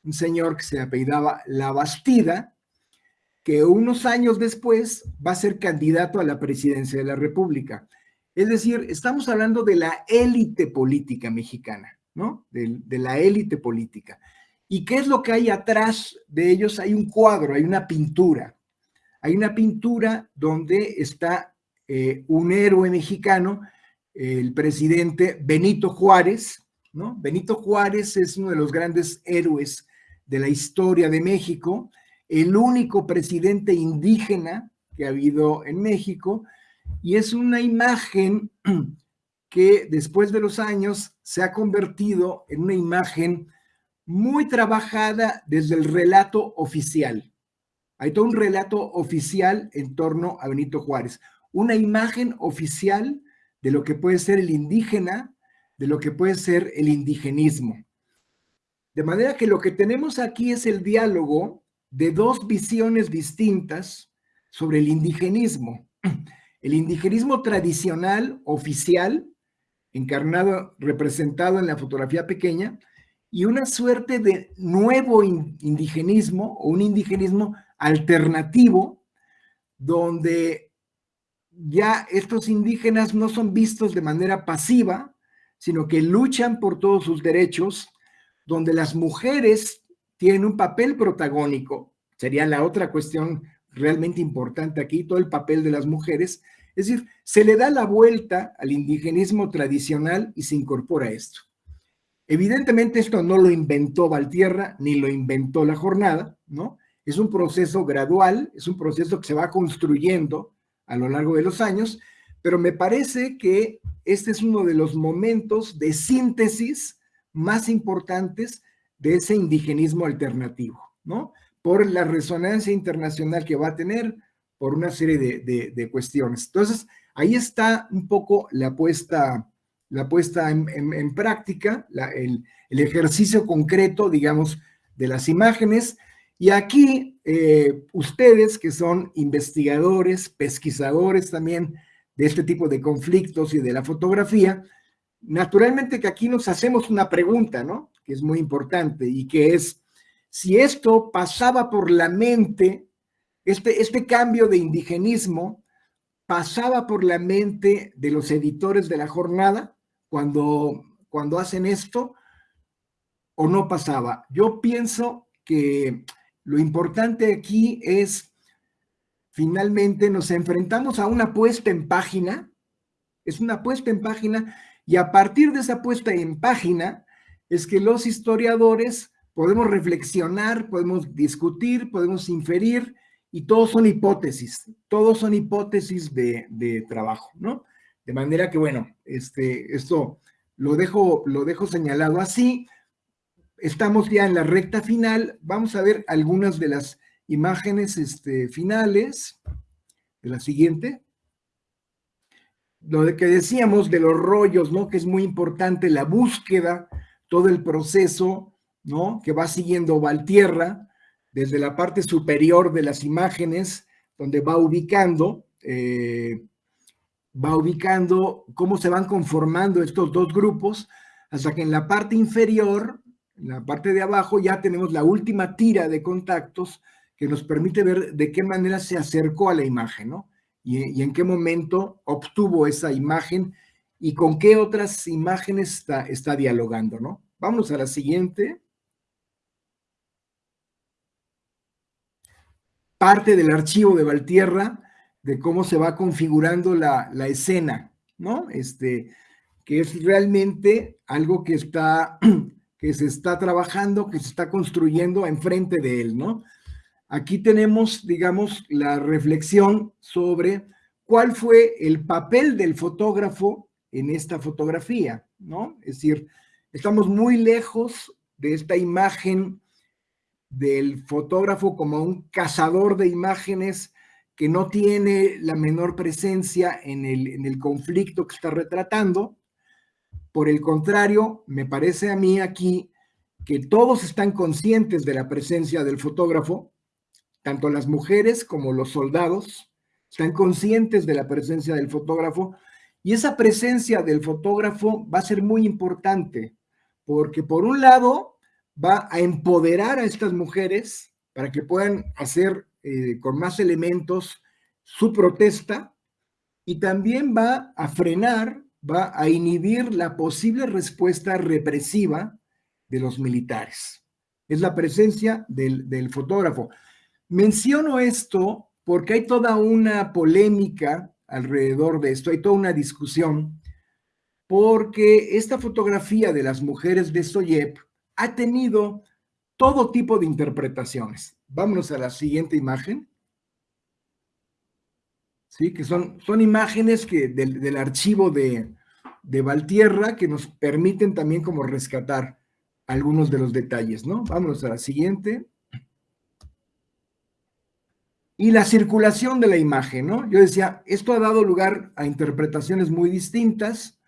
un señor que se apellidaba La Bastida, que unos años después va a ser candidato a la presidencia de la República. Es decir, estamos hablando de la élite política mexicana, ¿no? De, la élite política. ¿Y qué es lo que hay atrás de ellos? Hay un cuadro, hay una pintura. Hay una pintura donde está eh, un héroe mexicano, el presidente Benito Juárez, ¿no? Benito Juárez es uno de los grandes héroes de la historia de México, el único presidente indígena que ha habido en México, y es una imagen que después de los años se ha convertido en una imagen muy trabajada desde el relato oficial. Hay todo un relato oficial en torno a Benito Juárez, una imagen oficial de lo que puede ser el indígena, de lo que puede ser el indigenismo. De manera que lo que tenemos aquí es el diálogo de dos visiones distintas sobre el indigenismo. El indigenismo tradicional, oficial, encarnado, representado en la fotografía pequeña, y una suerte de nuevo indigenismo o un indigenismo alternativo, donde ya estos indígenas no son vistos de manera pasiva, sino que luchan por todos sus derechos, donde las mujeres tienen un papel protagónico, sería la otra cuestión realmente importante aquí, todo el papel de las mujeres, es decir, se le da la vuelta al indigenismo tradicional y se incorpora esto. Evidentemente esto no lo inventó Valtierra, ni lo inventó la jornada, ¿no? Es un proceso gradual, es un proceso que se va construyendo a lo largo de los años, pero me parece que este es uno de los momentos de síntesis más importantes de ese indigenismo alternativo, ¿no? Por la resonancia internacional que va a tener, por una serie de, cuestiones. Entonces, ahí está un poco la puesta, la puesta en, práctica, el, ejercicio concreto, digamos, de las imágenes. Y aquí, eh, ustedes que son investigadores, pesquisadores también de este tipo de conflictos y de la fotografía, naturalmente que aquí nos hacemos una pregunta, ¿no? Que es muy importante y que es, si esto pasaba por la mente este, este, cambio de indigenismo pasaba por la mente de los editores de la jornada cuando, cuando hacen esto o no pasaba. Yo pienso que lo importante aquí es, finalmente nos enfrentamos a una puesta en página, es una puesta en página, y a partir de esa puesta en página es que los historiadores podemos reflexionar, podemos discutir, podemos inferir, y todos son hipótesis, todos son hipótesis de, trabajo, ¿no? De manera que, bueno, este, esto lo dejo, lo dejo señalado así. Estamos ya en la recta final. Vamos a ver algunas de las imágenes este, finales de la siguiente. Lo de que decíamos de los rollos, ¿no? Que es muy importante la búsqueda, todo el proceso, ¿no? Que va siguiendo Valtierra, desde la parte superior de las imágenes, donde va ubicando, eh, va ubicando cómo se van conformando estos dos grupos, hasta que en la parte inferior, en la parte de abajo, ya tenemos la última tira de contactos que nos permite ver de qué manera se acercó a la imagen, ¿no? Y, en qué momento obtuvo esa imagen y con qué otras imágenes está, está dialogando, ¿no? Vamos a la siguiente. Parte del archivo de Valtierra de cómo se va configurando la, escena, ¿no? Este, que es realmente algo que está, que se está trabajando, que se está construyendo enfrente de él, ¿no? Aquí tenemos, digamos, la reflexión sobre cuál fue el papel del fotógrafo en esta fotografía, ¿no? Es decir, estamos muy lejos de esta imagen del fotógrafo como un cazador de imágenes que no tiene la menor presencia en el, en el conflicto que está retratando. Por el contrario, me parece a mí aquí que todos están conscientes de la presencia del fotógrafo, tanto las mujeres como los soldados están conscientes de la presencia del fotógrafo y esa presencia del fotógrafo va a ser muy importante porque por un lado va a empoderar a estas mujeres para que puedan hacer eh, con más elementos su protesta y también va a frenar, va a inhibir la posible respuesta represiva de los militares. Es la presencia del, del fotógrafo. Menciono esto porque hay toda una polémica alrededor de esto, hay toda una discusión, porque esta fotografía de las mujeres de Soyep ha tenido todo tipo de interpretaciones. Vámonos a la siguiente imagen. Sí, que son, son imágenes que del, archivo de, de Valtierra que nos permiten también como rescatar algunos de los detalles, ¿no? Vámonos a la siguiente. Y la circulación de la imagen, ¿no? Yo decía, esto ha dado lugar a interpretaciones muy distintas.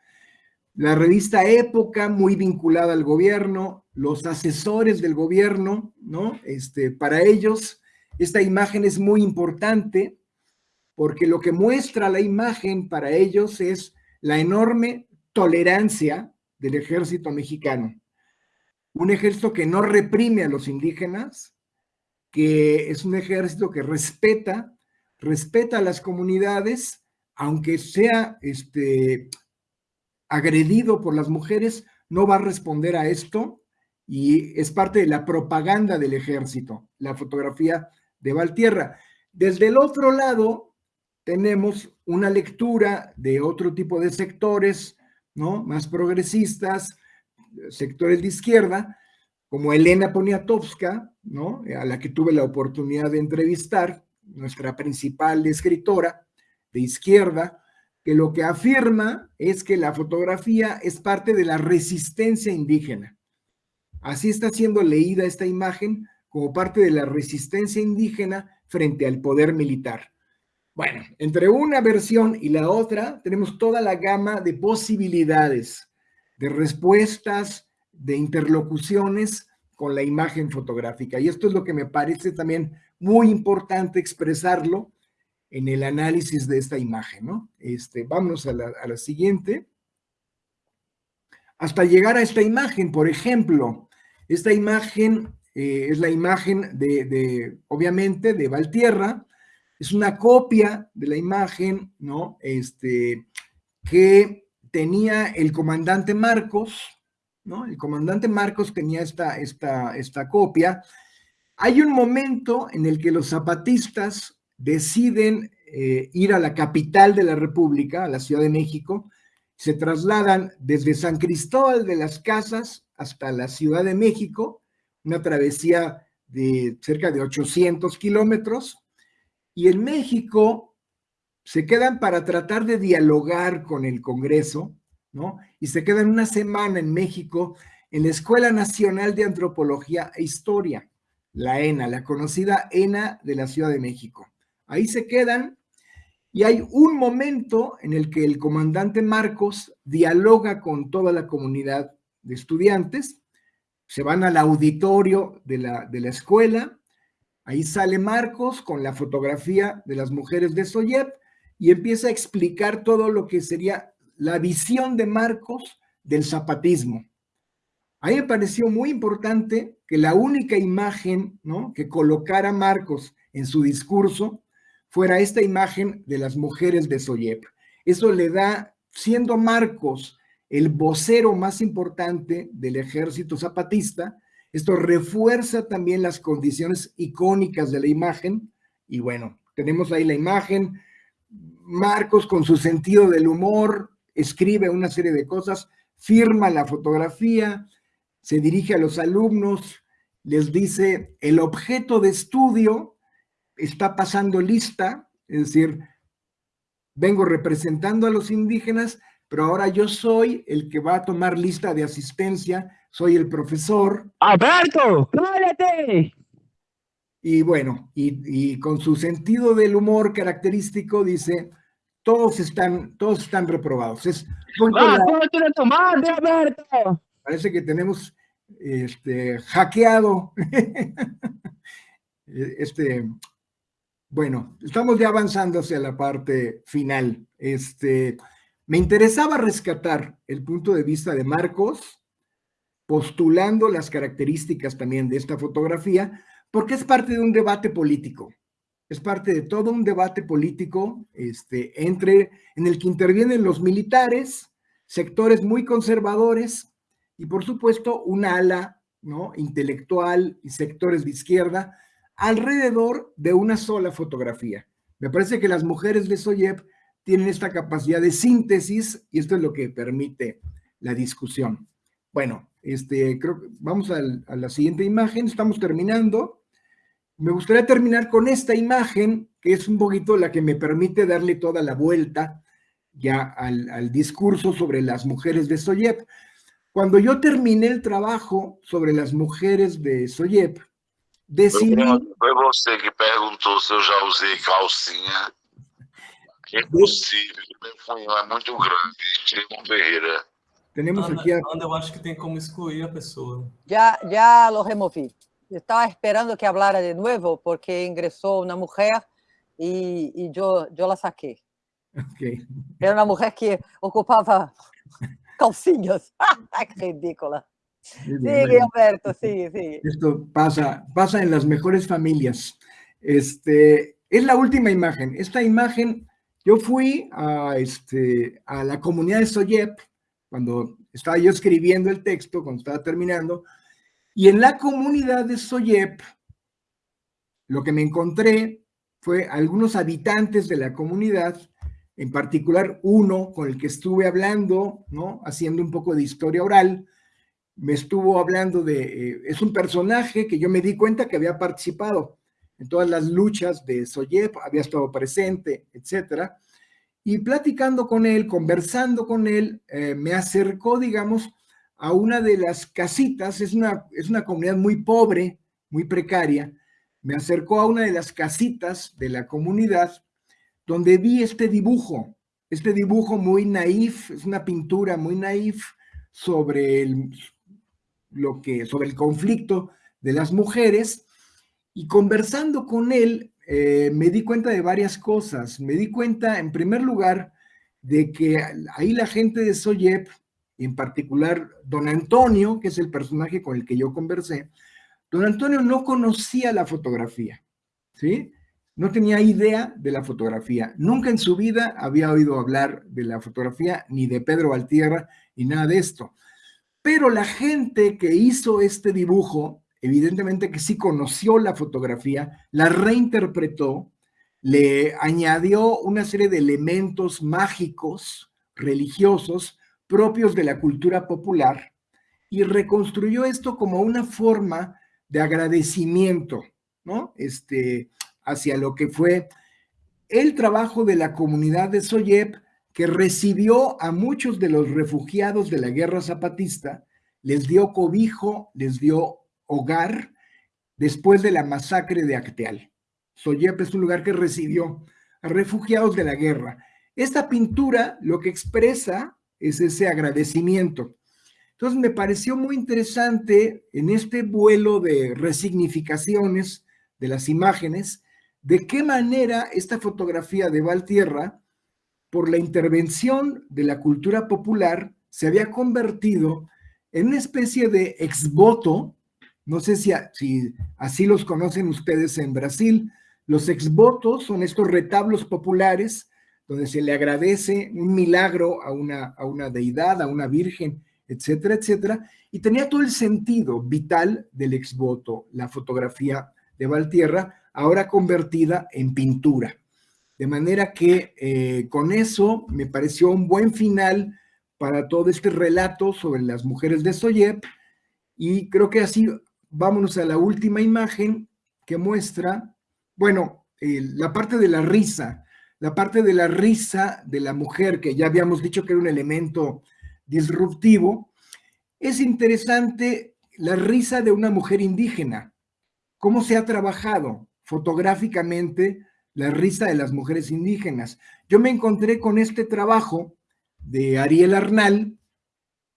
La revista Época, muy vinculada al gobierno, los asesores del gobierno, ¿no? Este, para ellos, esta imagen es muy importante porque lo que muestra la imagen para ellos es la enorme tolerancia del ejército mexicano. Un ejército que no reprime a los indígenas, que es un ejército que respeta, respeta a las comunidades, aunque sea este, agredido por las mujeres, no va a responder a esto y es parte de la propaganda del ejército, la fotografía de Valtierra. Desde el otro lado, tenemos una lectura de otro tipo de sectores, ¿no? Más progresistas, sectores de izquierda, como Elena Poniatowska, ¿no? A la que tuve la oportunidad de entrevistar, nuestra principal escritora de izquierda, que lo que afirma es que la fotografía es parte de la resistencia indígena. Así está siendo leída esta imagen como parte de la resistencia indígena frente al poder militar. Bueno, entre una versión y la otra tenemos toda la gama de posibilidades, de respuestas, de interlocuciones con la imagen fotográfica. Y esto es lo que me parece también muy importante expresarlo en el análisis de esta imagen, ¿no? Este, vámonos a la, siguiente. Hasta llegar a esta imagen, por ejemplo, esta imagen eh, es la imagen de, de, obviamente, de Valtierra, es una copia de la imagen, ¿no? Este, que tenía el comandante Marcos, ¿no? El comandante Marcos tenía esta, esta, esta copia. Hay un momento en el que los zapatistas deciden eh, ir a la capital de la República, a la Ciudad de México, se trasladan desde San Cristóbal de las Casas hasta la Ciudad de México, una travesía de cerca de 800 kilómetros, y en México se quedan para tratar de dialogar con el Congreso, ¿no? Y se quedan una semana en México en la Escuela Nacional de Antropología e Historia, la ENA, la conocida ENA de la Ciudad de México. Ahí se quedan y hay un momento en el que el comandante Marcos dialoga con toda la comunidad de estudiantes, se van al auditorio de la, de la escuela, Ahí sale Marcos con la fotografía de las mujeres de Soyep y empieza a explicar todo lo que sería la visión de Marcos del zapatismo. A mí me pareció muy importante que la única imagen que colocara Marcos en su discurso fuera esta imagen de las mujeres de Soyep. Eso le da, siendo Marcos el vocero más importante del ejército zapatista, esto refuerza también las condiciones icónicas de la imagen. Y bueno, tenemos ahí la imagen. Marcos con su sentido del humor escribe una serie de cosas, firma la fotografía, se dirige a los alumnos, les dice, el objeto de estudio está pasando lista, es decir, vengo representando a los indígenas, pero ahora yo soy el que va a tomar lista de asistencia soy el profesor. ¡Alberto! ¡Cállate! Y bueno, y, con su sentido del humor característico dice, todos están, todos están reprobados. Es ¡Ah, madre, Alberto! Parece que tenemos este, hackeado este, bueno, estamos ya avanzando hacia la parte final. Este, me interesaba rescatar el punto de vista de Marcos, postulando las características también de esta fotografía, porque es parte de un debate político. Es parte de todo un debate político este, entre, en el que intervienen los militares, sectores muy conservadores y por supuesto un ala ¿no? intelectual y sectores de izquierda alrededor de una sola fotografía. Me parece que las mujeres de Soyev tienen esta capacidad de síntesis y esto es lo que permite la discusión. Bueno, este, creo que vamos a la siguiente imagen, estamos terminando. Me gustaría terminar con esta imagen, que es un poquito la que me permite darle toda la vuelta ya al, discurso sobre las mujeres de Soyep. Cuando yo terminé el trabajo sobre las mujeres de Soyep, decidí... Foi você que perguntou se eu já usei calcinha. Impossível, meu funil é muito grande. Diego Ferreira. Tenemos Ana, aqui a... Ana, eu acho que tem como excluir a pessoa. Ya, ya lo removí. Estaba esperando que hablara de nuevo porque ingresó una mujer y, y yo, yo la saqué. Ok. Era una mujer que ocupaba calcinhas. ¡Qué ridícula! Sigue. Alberto, sigue, sigue. Esto pasa, pasa en las mejores familias. Este, es la última imagen. Esta imagen, yo fui a, este, a la comunidad de Soyep, cuando estaba yo escribiendo el texto, cuando estaba terminando, y en la comunidad de Soyep, lo que me encontré fue algunos habitantes de la comunidad, en particular uno con el que estuve hablando, ¿no? Haciendo un poco de historia oral, me estuvo hablando de, eh, es un personaje que yo me di cuenta que había participado en todas las luchas de Soyep, había estado presente, etcétera, y platicando con él, conversando con él, eh, me acercó, digamos, a una de las casitas, es una, es una comunidad muy pobre, muy precaria, me acercó a una de las casitas de la comunidad donde vi este dibujo, este dibujo muy naif, es una pintura muy naif sobre el, lo que, sobre el conflicto de las mujeres y conversando con él eh, me di cuenta de varias cosas. Me di cuenta, en primer lugar, de que ahí la gente de Soyep, en particular don Antonio, que es el personaje con el que yo conversé, don Antonio no conocía la fotografía, ¿sí? No tenía idea de la fotografía. Nunca en su vida había oído hablar de la fotografía, ni de Pedro Valtierra, ni nada de esto. Pero la gente que hizo este dibujo, evidentemente que sí conoció la fotografía, la reinterpretó, le añadió una serie de elementos mágicos, religiosos, propios de la cultura popular, y reconstruyó esto como una forma de agradecimiento, ¿no? Este, hacia lo que fue el trabajo de la comunidad de Soyep, que recibió a muchos de los refugiados de la guerra zapatista, les dio cobijo, les dio hogar después de la masacre de Acteal. Soyep es un lugar que recibió a refugiados de la guerra. Esta pintura lo que expresa es ese agradecimiento. Entonces me pareció muy interesante en este vuelo de resignificaciones de las imágenes, de qué manera esta fotografía de Valtierra, por la intervención de la cultura popular, se había convertido en una especie de exvoto, no sé si, así los conocen ustedes en Brasil, los exvotos son estos retablos populares donde se le agradece un milagro a una, a una deidad, a una virgen, etcétera, etcétera, y tenía todo el sentido vital del exvoto, la fotografía de Valtierra, ahora convertida en pintura. De manera que eh, con eso me pareció un buen final para todo este relato sobre las mujeres de Soyep y creo que así vámonos a la última imagen que muestra, bueno, la parte de la risa, la parte de la risa de la mujer, que ya habíamos dicho que era un elemento disruptivo, es interesante la risa de una mujer indígena, cómo se ha trabajado fotográficamente la risa de las mujeres indígenas. Yo me encontré con este trabajo de Ariel Arnal,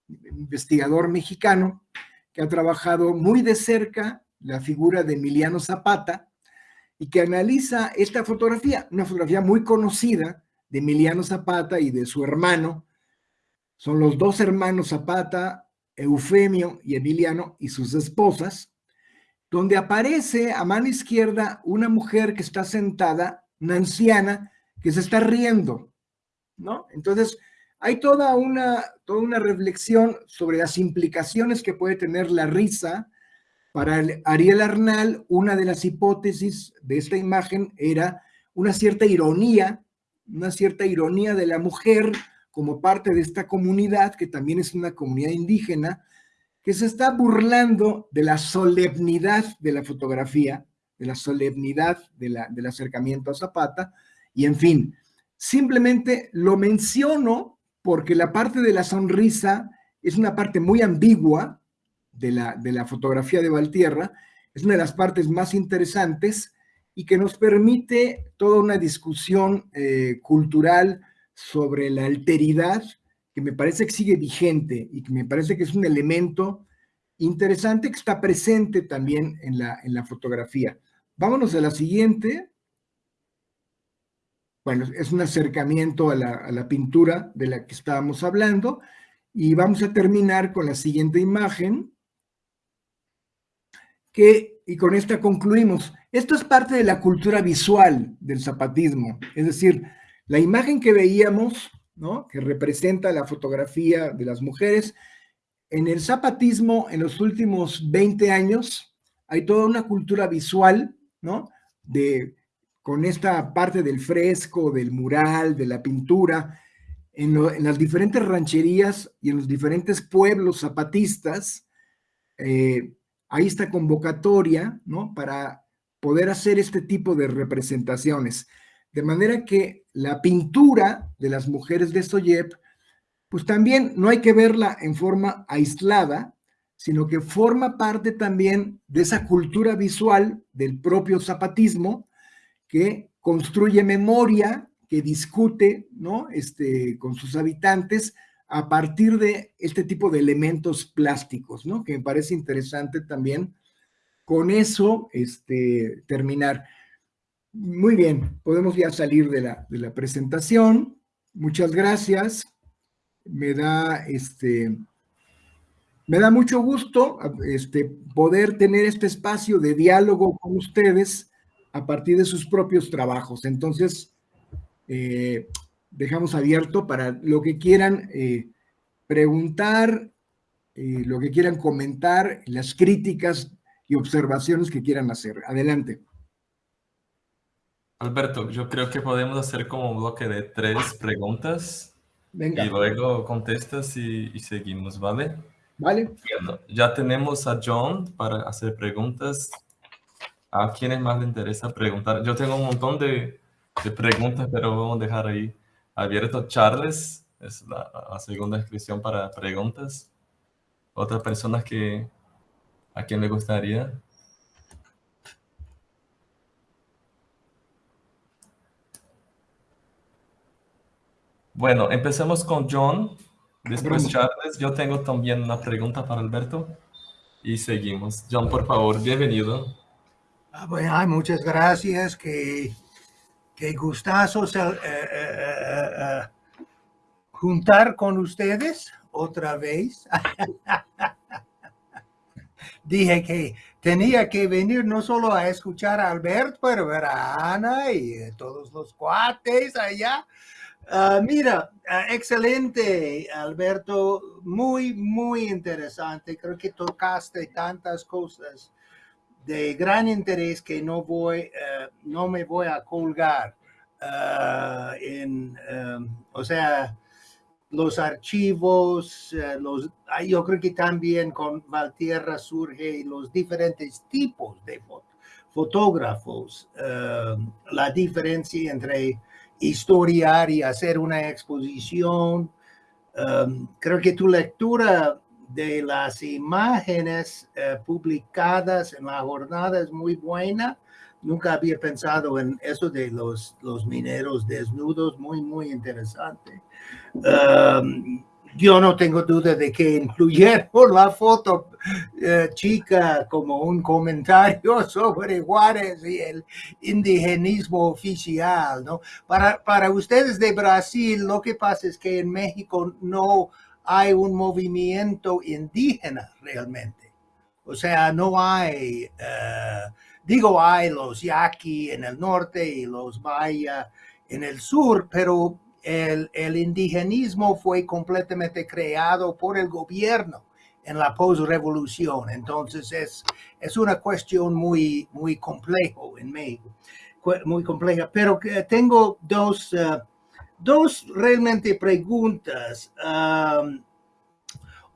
investigador mexicano, que ha trabajado muy de cerca la figura de Emiliano Zapata y que analiza esta fotografía, una fotografía muy conocida de Emiliano Zapata y de su hermano. Son los dos hermanos Zapata, Eufemio y Emiliano y sus esposas, donde aparece a mano izquierda una mujer que está sentada, una anciana, que se está riendo, ¿no? Entonces, hay toda una, toda una reflexión sobre las implicaciones que puede tener la risa. Para Ariel Arnal, una de las hipótesis de esta imagen era una cierta ironía, una cierta ironía de la mujer como parte de esta comunidad, que también es una comunidad indígena, que se está burlando de la solemnidad de la fotografía, de la solemnidad del acercamiento a Zapata, y en fin, simplemente lo menciono porque la parte de la sonrisa es una parte muy ambigua de la, de la fotografía de Valtierra, es una de las partes más interesantes y que nos permite toda una discusión eh, cultural sobre la alteridad que me parece que sigue vigente y que me parece que es un elemento interesante que está presente también en la, en la fotografía. Vámonos a la siguiente. Bueno, es un acercamiento a la, a la pintura de la que estábamos hablando y vamos a terminar con la siguiente imagen que, y con esta concluimos, esto es parte de la cultura visual del zapatismo, es decir, la imagen que veíamos, que representa la fotografía de las mujeres, en el zapatismo en los últimos 20 años hay toda una cultura visual, ¿no? De, con esta parte del fresco, del mural, de la pintura, en, en las diferentes rancherías y en los diferentes pueblos zapatistas, eh, hay esta convocatoria, ¿no? Para poder hacer este tipo de representaciones. De manera que la pintura de las mujeres de Soyep, pues también no hay que verla en forma aislada, sino que forma parte también de esa cultura visual del propio zapatismo que construye memoria, que discute ¿no? este, con sus habitantes a partir de este tipo de elementos plásticos, ¿no? que me parece interesante también con eso este, terminar. Muy bien, podemos ya salir de la, de la presentación. Muchas gracias. Me da, este, me da mucho gusto este, poder tener este espacio de diálogo con ustedes a partir de sus propios trabajos. Entonces, eh, dejamos abierto para lo que quieran eh, preguntar, eh, lo que quieran comentar, las críticas y observaciones que quieran hacer. Adelante. Alberto, yo creo que podemos hacer como un bloque de tres preguntas Venga. y luego contestas y, y seguimos, ¿vale? ¿Vale? Bueno, ya tenemos a John para hacer preguntas. ¿A quiénes más le interesa preguntar? Yo tengo un montón de, de preguntas, pero vamos a dejar ahí abierto. Charles es la, la segunda inscripción para preguntas. Otras personas que ¿A quién le gustaría? Bueno, empezamos con John, después Charles. Yo tengo también una pregunta para Alberto y seguimos. John, por favor, bienvenido. Ah, bueno, ay, muchas gracias. Qué, qué gustazo eh, eh, eh, juntar con ustedes otra vez. dije que tenía que venir no solo a escuchar a Alberto, pero ver a Ana y todos los cuates allá. Ah, mira, ah, excelente, Alberto, muy, muy interesante. Creo que tocaste tantas cosas de gran interés que no voy, eh, no me voy a colgar. Ah, en, o sea, los archivos, eh, los, yo creo que también con Valtierra surge los diferentes tipos de fotógrafos, eh, la diferencia entre historiar y hacer una exposición. Um, creo que tu lectura de las imágenes publicadas en la jornada es muy buena. Nunca había pensado en eso de los, los mineros desnudos, muy, muy interesante. Um, yo no tengo duda de que incluyeron la foto eh, chica como un comentario sobre Juárez y el indigenismo oficial, ¿no? Para, para ustedes de Brasil, lo que pasa es que en México no hay un movimiento indígena realmente. O sea, no hay, eh, digo, hay los yaqui en el norte y los maya en el sur, pero el, indigenismo fue completamente creado por el gobierno en la posrevolución. Entonces es, es una cuestión muy, muy complejo en México, muy compleja. Pero tengo dos, uh, dos realmente preguntas.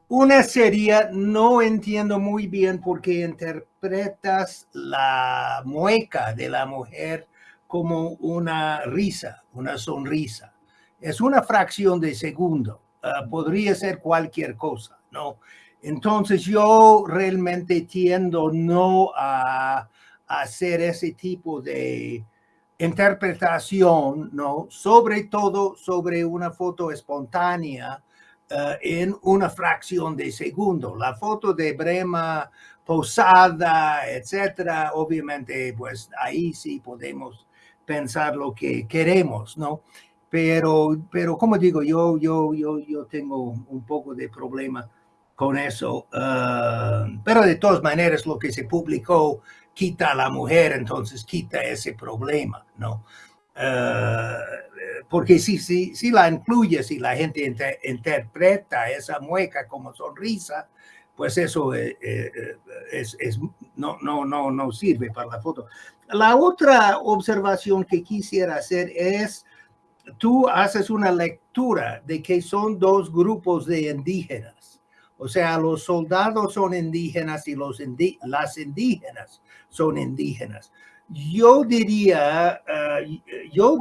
Una sería, no entiendo muy bien por qué interpretas la mueca de la mujer como una risa, una sonrisa. Es una fracción de segundo. Ah, podría ser cualquier cosa, ¿no? Entonces yo realmente tiendo no a, hacer ese tipo de interpretación, ¿no? Sobre todo sobre una foto espontánea eh, en una fracción de segundo. La foto de Brema posada, etcétera, obviamente, pues ahí sí podemos pensar lo que queremos, ¿no? Pero, pero como digo, yo, yo, yo, yo tengo un poco de problema con eso. Uh, pero de todas maneras, lo que se publicó quita a la mujer, entonces quita ese problema, ¿no? Uh, porque si, si, si la incluye, si la gente interpreta esa mueca como sonrisa, pues eso es, es, es, no, no, no, no sirve para la foto. La otra observación que quisiera hacer es, tú haces una lectura de que son dos grupos de indígenas o sea, los soldados son indígenas y los las indígenas son indígenas. Yo diría, eh, yo,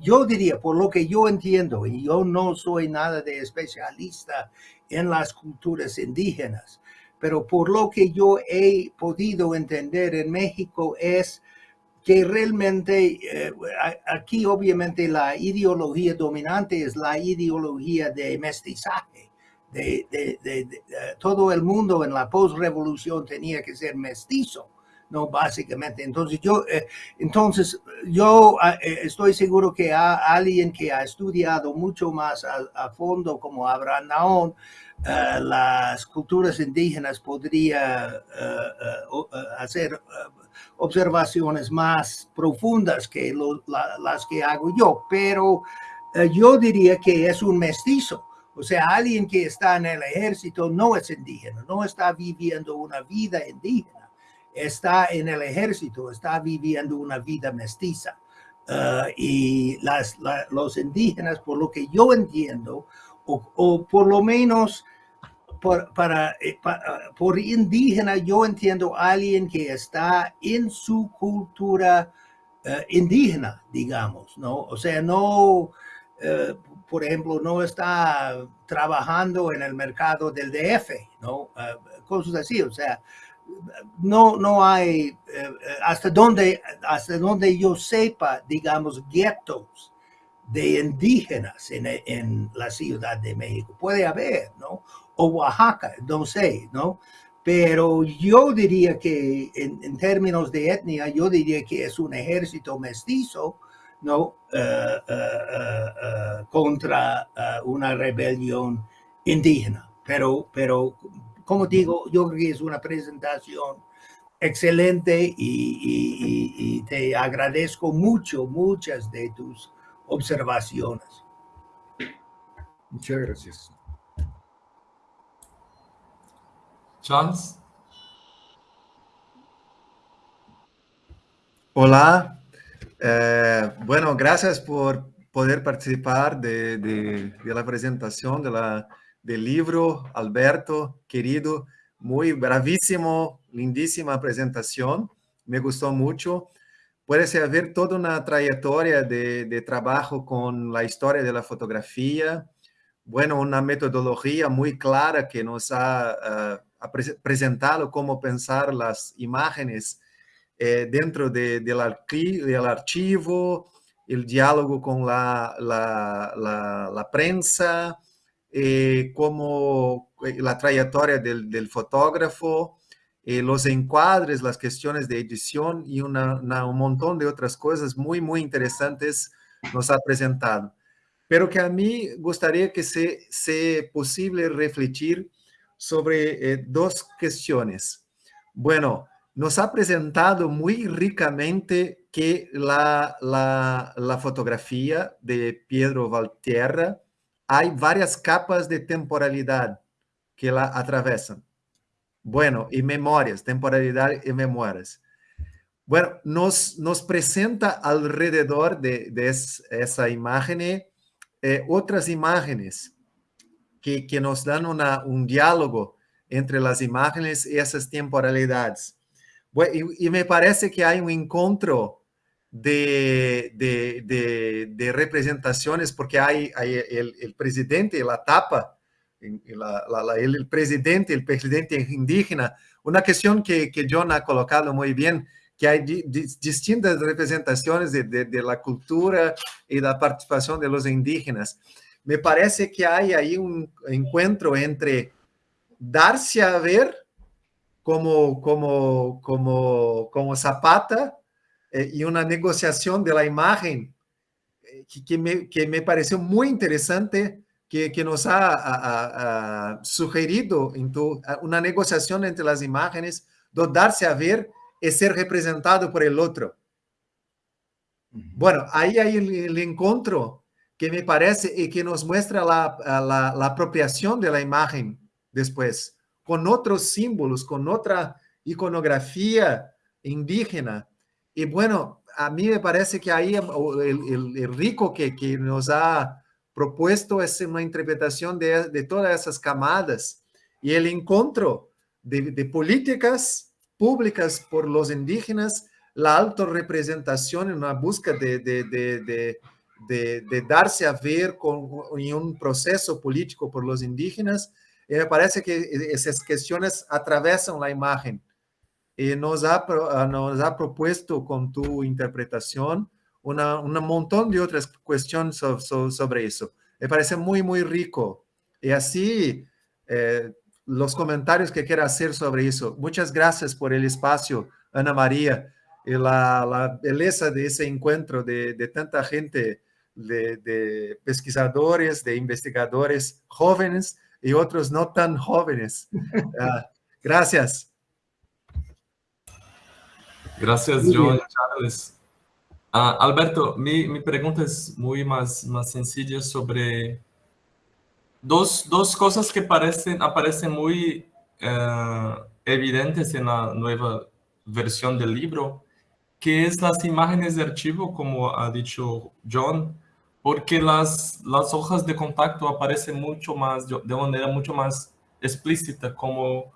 yo diría, por lo que yo entiendo, y yo no soy nada de especialista en las culturas indígenas, pero por lo que yo he podido entender en México es que realmente eh, aquí obviamente la ideología dominante es la ideología de mestizaje de, todo el mundo en la postrevolución tenía que ser mestizo, ¿no? Básicamente. Entonces yo, eh, entonces yo ah, eh, estoy seguro que a alguien que ha estudiado mucho más a, fondo como Abraham Naón, las culturas indígenas podría hacer observaciones más profundas que las que hago yo, pero yo diría que es un mestizo o sea, alguien que está en el ejército no es indígena, no está viviendo una vida indígena, está en el ejército, está viviendo una vida mestiza. Uh, y los indígenas, por lo que yo entiendo, o, por lo menos por, para, eh, uh, por indígena, yo entiendo a alguien que está en su cultura uh, indígena, digamos, ¿no? O sea, no, por ejemplo, no está trabajando en el mercado del DF, ¿no? Ah, cosas así, o sea, no, no hay, hasta donde, hasta donde yo sepa, digamos, guetos de indígenas en, en, la Ciudad de México. Puede haber, ¿no? O Oaxaca, no sé, ¿no? Pero yo diría que en, términos de etnia, yo diría que es un ejército mestizo ¿no? Eh, contra una rebelión indígena. Pero, pero, como digo, yo creo que es una presentación excelente y, te agradezco mucho, muchas de tus observaciones. Muchas gracias. Charles. Hola, eh, bueno, gracias por poder participar de, la presentación de la, del libro, Alberto, querido, muy bravísimo, lindísima presentación, me gustó mucho. Puede ser toda una trayectoria de, trabajo con la historia de la fotografía, bueno, una metodología muy clara que nos ha, uh, presentado cómo pensar las imágenes eh, dentro de, del, del, archivo, el diálogo con la, la, la, la prensa, eh, como eh, la trayectoria del, del fotógrafo, eh, los encuadres, las cuestiones de edición y una, una, un montón de otras cosas muy, muy interesantes nos ha presentado. Pero que a mí gustaría que sea se posible refletir sobre eh, dos cuestiones. Bueno, nos ha presentado muy ricamente que la, la, fotografía de Pedro Valtierra hay varias capas de temporalidad que la atravesan. Bueno, y memorias, temporalidad y memorias. Bueno, nos, nos presenta alrededor de, de esa imagen eh, otras imágenes que, nos dan un diálogo entre las imágenes y esas temporalidades. Y, me parece que hay un encuentro de, representaciones, porque hay, hay el, presidente, la tapa, el, presidente, el presidente indígena, una cuestión que, que John ha colocado muy bien, que hay distintas representaciones de, la cultura y la participación de los indígenas. Me parece que hay ahí un encuentro entre darse a ver como, como, como, como Zapata eh, y una negociación de la imagen eh, que, me, que, me, pareció muy interesante, que, que nos ha, sugerido una negociación entre las imágenes, de darse a ver y ser representado por el otro. Bueno, ahí hay el, encuentro que me parece y que nos muestra la, la, apropiación de la imagen después, con otros símbolos, con otra iconografía indígena, y bueno, a mí me parece que ahí el, rico que, que, nos ha propuesto es una interpretación de, de todas esas camadas y el encuentro de, políticas públicas por los indígenas, la representación en una búsqueda de, darse a ver con, en un proceso político por los indígenas. Y me parece que esas cuestiones atravesan la imagen y nos ha, ah, nos ha propuesto con tu interpretación un montón de otras cuestiones sobre eso. Me parece muy, muy rico. Y así, eh, los comentarios que quiero hacer sobre eso. Muchas gracias por el espacio, Ana María, y la, la belleza de ese encuentro de, de tanta gente, de, de, pesquisadores, de investigadores jóvenes y otros no tan jóvenes. Uh, gracias. Gracias, John Charles. Uh, Alberto, mi, mi, pregunta es muy más, más sencilla sobre dos, dos cosas que parecen, aparecen muy uh, evidentes en la nueva versión del libro, que es las imágenes de archivo, como ha dicho John, porque las, las hojas de contacto aparecen mucho más, de manera mucho más explícita, como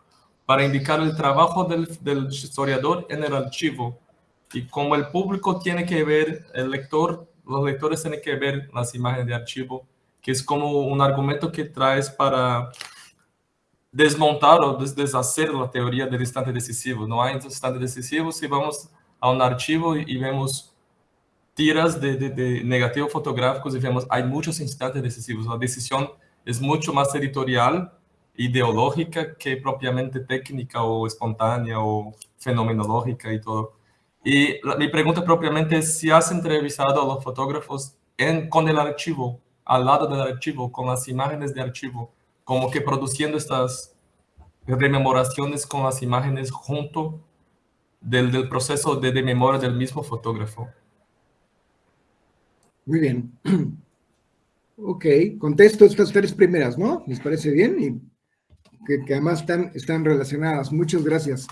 para indicar el trabajo del, del, historiador en el archivo. Y como el público tiene que ver, el lector, los lectores tienen que ver las imágenes de archivo, que es como un argumento que traes para desmontar o deshacer la teoría del instante decisivo. No hay instante decisivo si vamos a un archivo y, vemos tiras de, de, de, negativos fotográficos y vemos hay muchos instantes decisivos. La decisión es mucho más editorial ideológica que propiamente técnica o espontánea o fenomenológica y todo. Y mi pregunta propiamente es si has entrevistado a los fotógrafos en, con el archivo, al lado del archivo, con las imágenes de archivo, como que produciendo estas rememoraciones con las imágenes junto del, del proceso de, de memoria del mismo fotógrafo. Muy bien. Ok, contesto estas tres primeras, ¿no? ¿Les parece bien? Y que, además están, están relacionadas. Muchas gracias.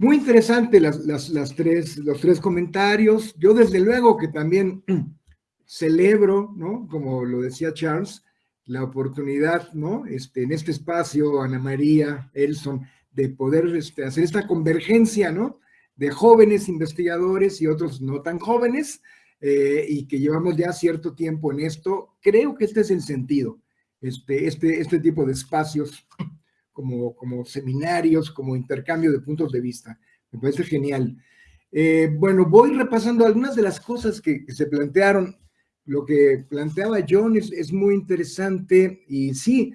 Muy interesante las, las, tres, los tres comentarios. Yo desde luego que también celebro, ¿no? Como lo decía Charles, la oportunidad, ¿no? Este, en este espacio, Ana María, Elson, de poder este, hacer esta convergencia, ¿no? De jóvenes investigadores y otros no tan jóvenes, eh, y que llevamos ya cierto tiempo en esto. Creo que este es el sentido, este, este, este tipo de espacios como, seminarios, como intercambio de puntos de vista. Me parece genial. Eh, bueno, voy repasando algunas de las cosas que, se plantearon. Lo que planteaba John es, muy interesante y sí,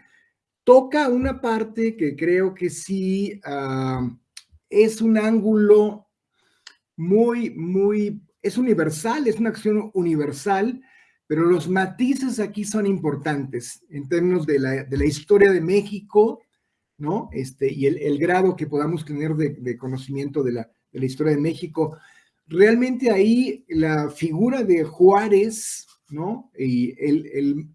toca una parte que creo que sí ah, es un ángulo muy, muy, es universal, es una acción universal, pero los matices aquí son importantes en términos de la, de la historia de México, ¿no? Este, y el, grado que podamos tener de, conocimiento de la, historia de México. Realmente ahí la figura de Juárez, ¿no? Y el,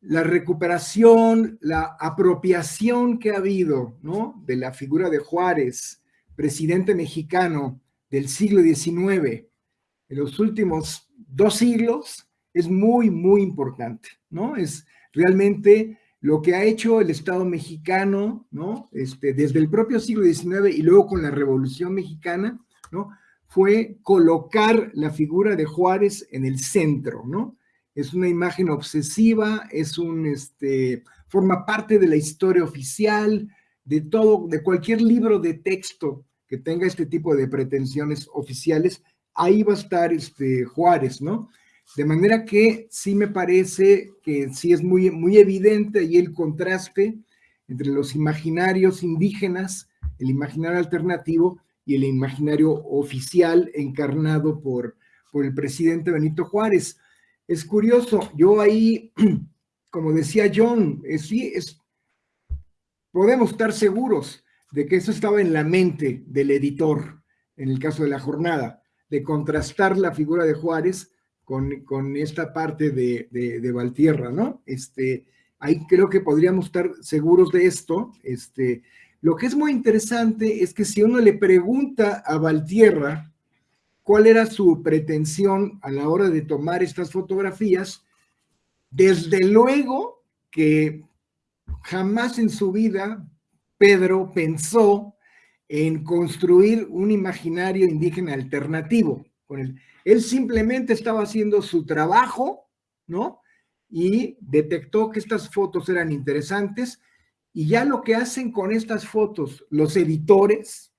la recuperación, la apropiación que ha habido, ¿no? De la figura de Juárez, presidente mexicano del siglo XIX, en los últimos dos siglos, es muy, muy importante, ¿no? Es realmente lo que ha hecho el Estado mexicano, ¿no? Este, desde el propio siglo XIX y luego con la Revolución Mexicana, ¿no? fue colocar la figura de Juárez en el centro, ¿no? Es una imagen obsesiva, es un, este, forma parte de la historia oficial, de todo, de cualquier libro de texto que tenga este tipo de pretensiones oficiales, ahí va a estar este Juárez, ¿no? De manera que sí me parece que sí es muy, muy evidente ahí el contraste entre los imaginarios indígenas, el imaginario alternativo y el imaginario oficial encarnado por, por el presidente Benito Juárez. Es curioso, yo ahí, como decía John, sí, es, podemos estar seguros de que eso estaba en la mente del editor, en el caso de la jornada, de contrastar la figura de Juárez con, con esta parte de, de, Valtierra, ¿no? Este, ahí creo que podríamos estar seguros de esto. Este, lo que es muy interesante es que si uno le pregunta a Valtierra cuál era su pretensión a la hora de tomar estas fotografías, desde luego que jamás en su vida Pedro pensó en construir un imaginario indígena alternativo. Con él. él simplemente estaba haciendo su trabajo, ¿no? Y detectó que estas fotos eran interesantes y ya lo que hacen con estas fotos los editores,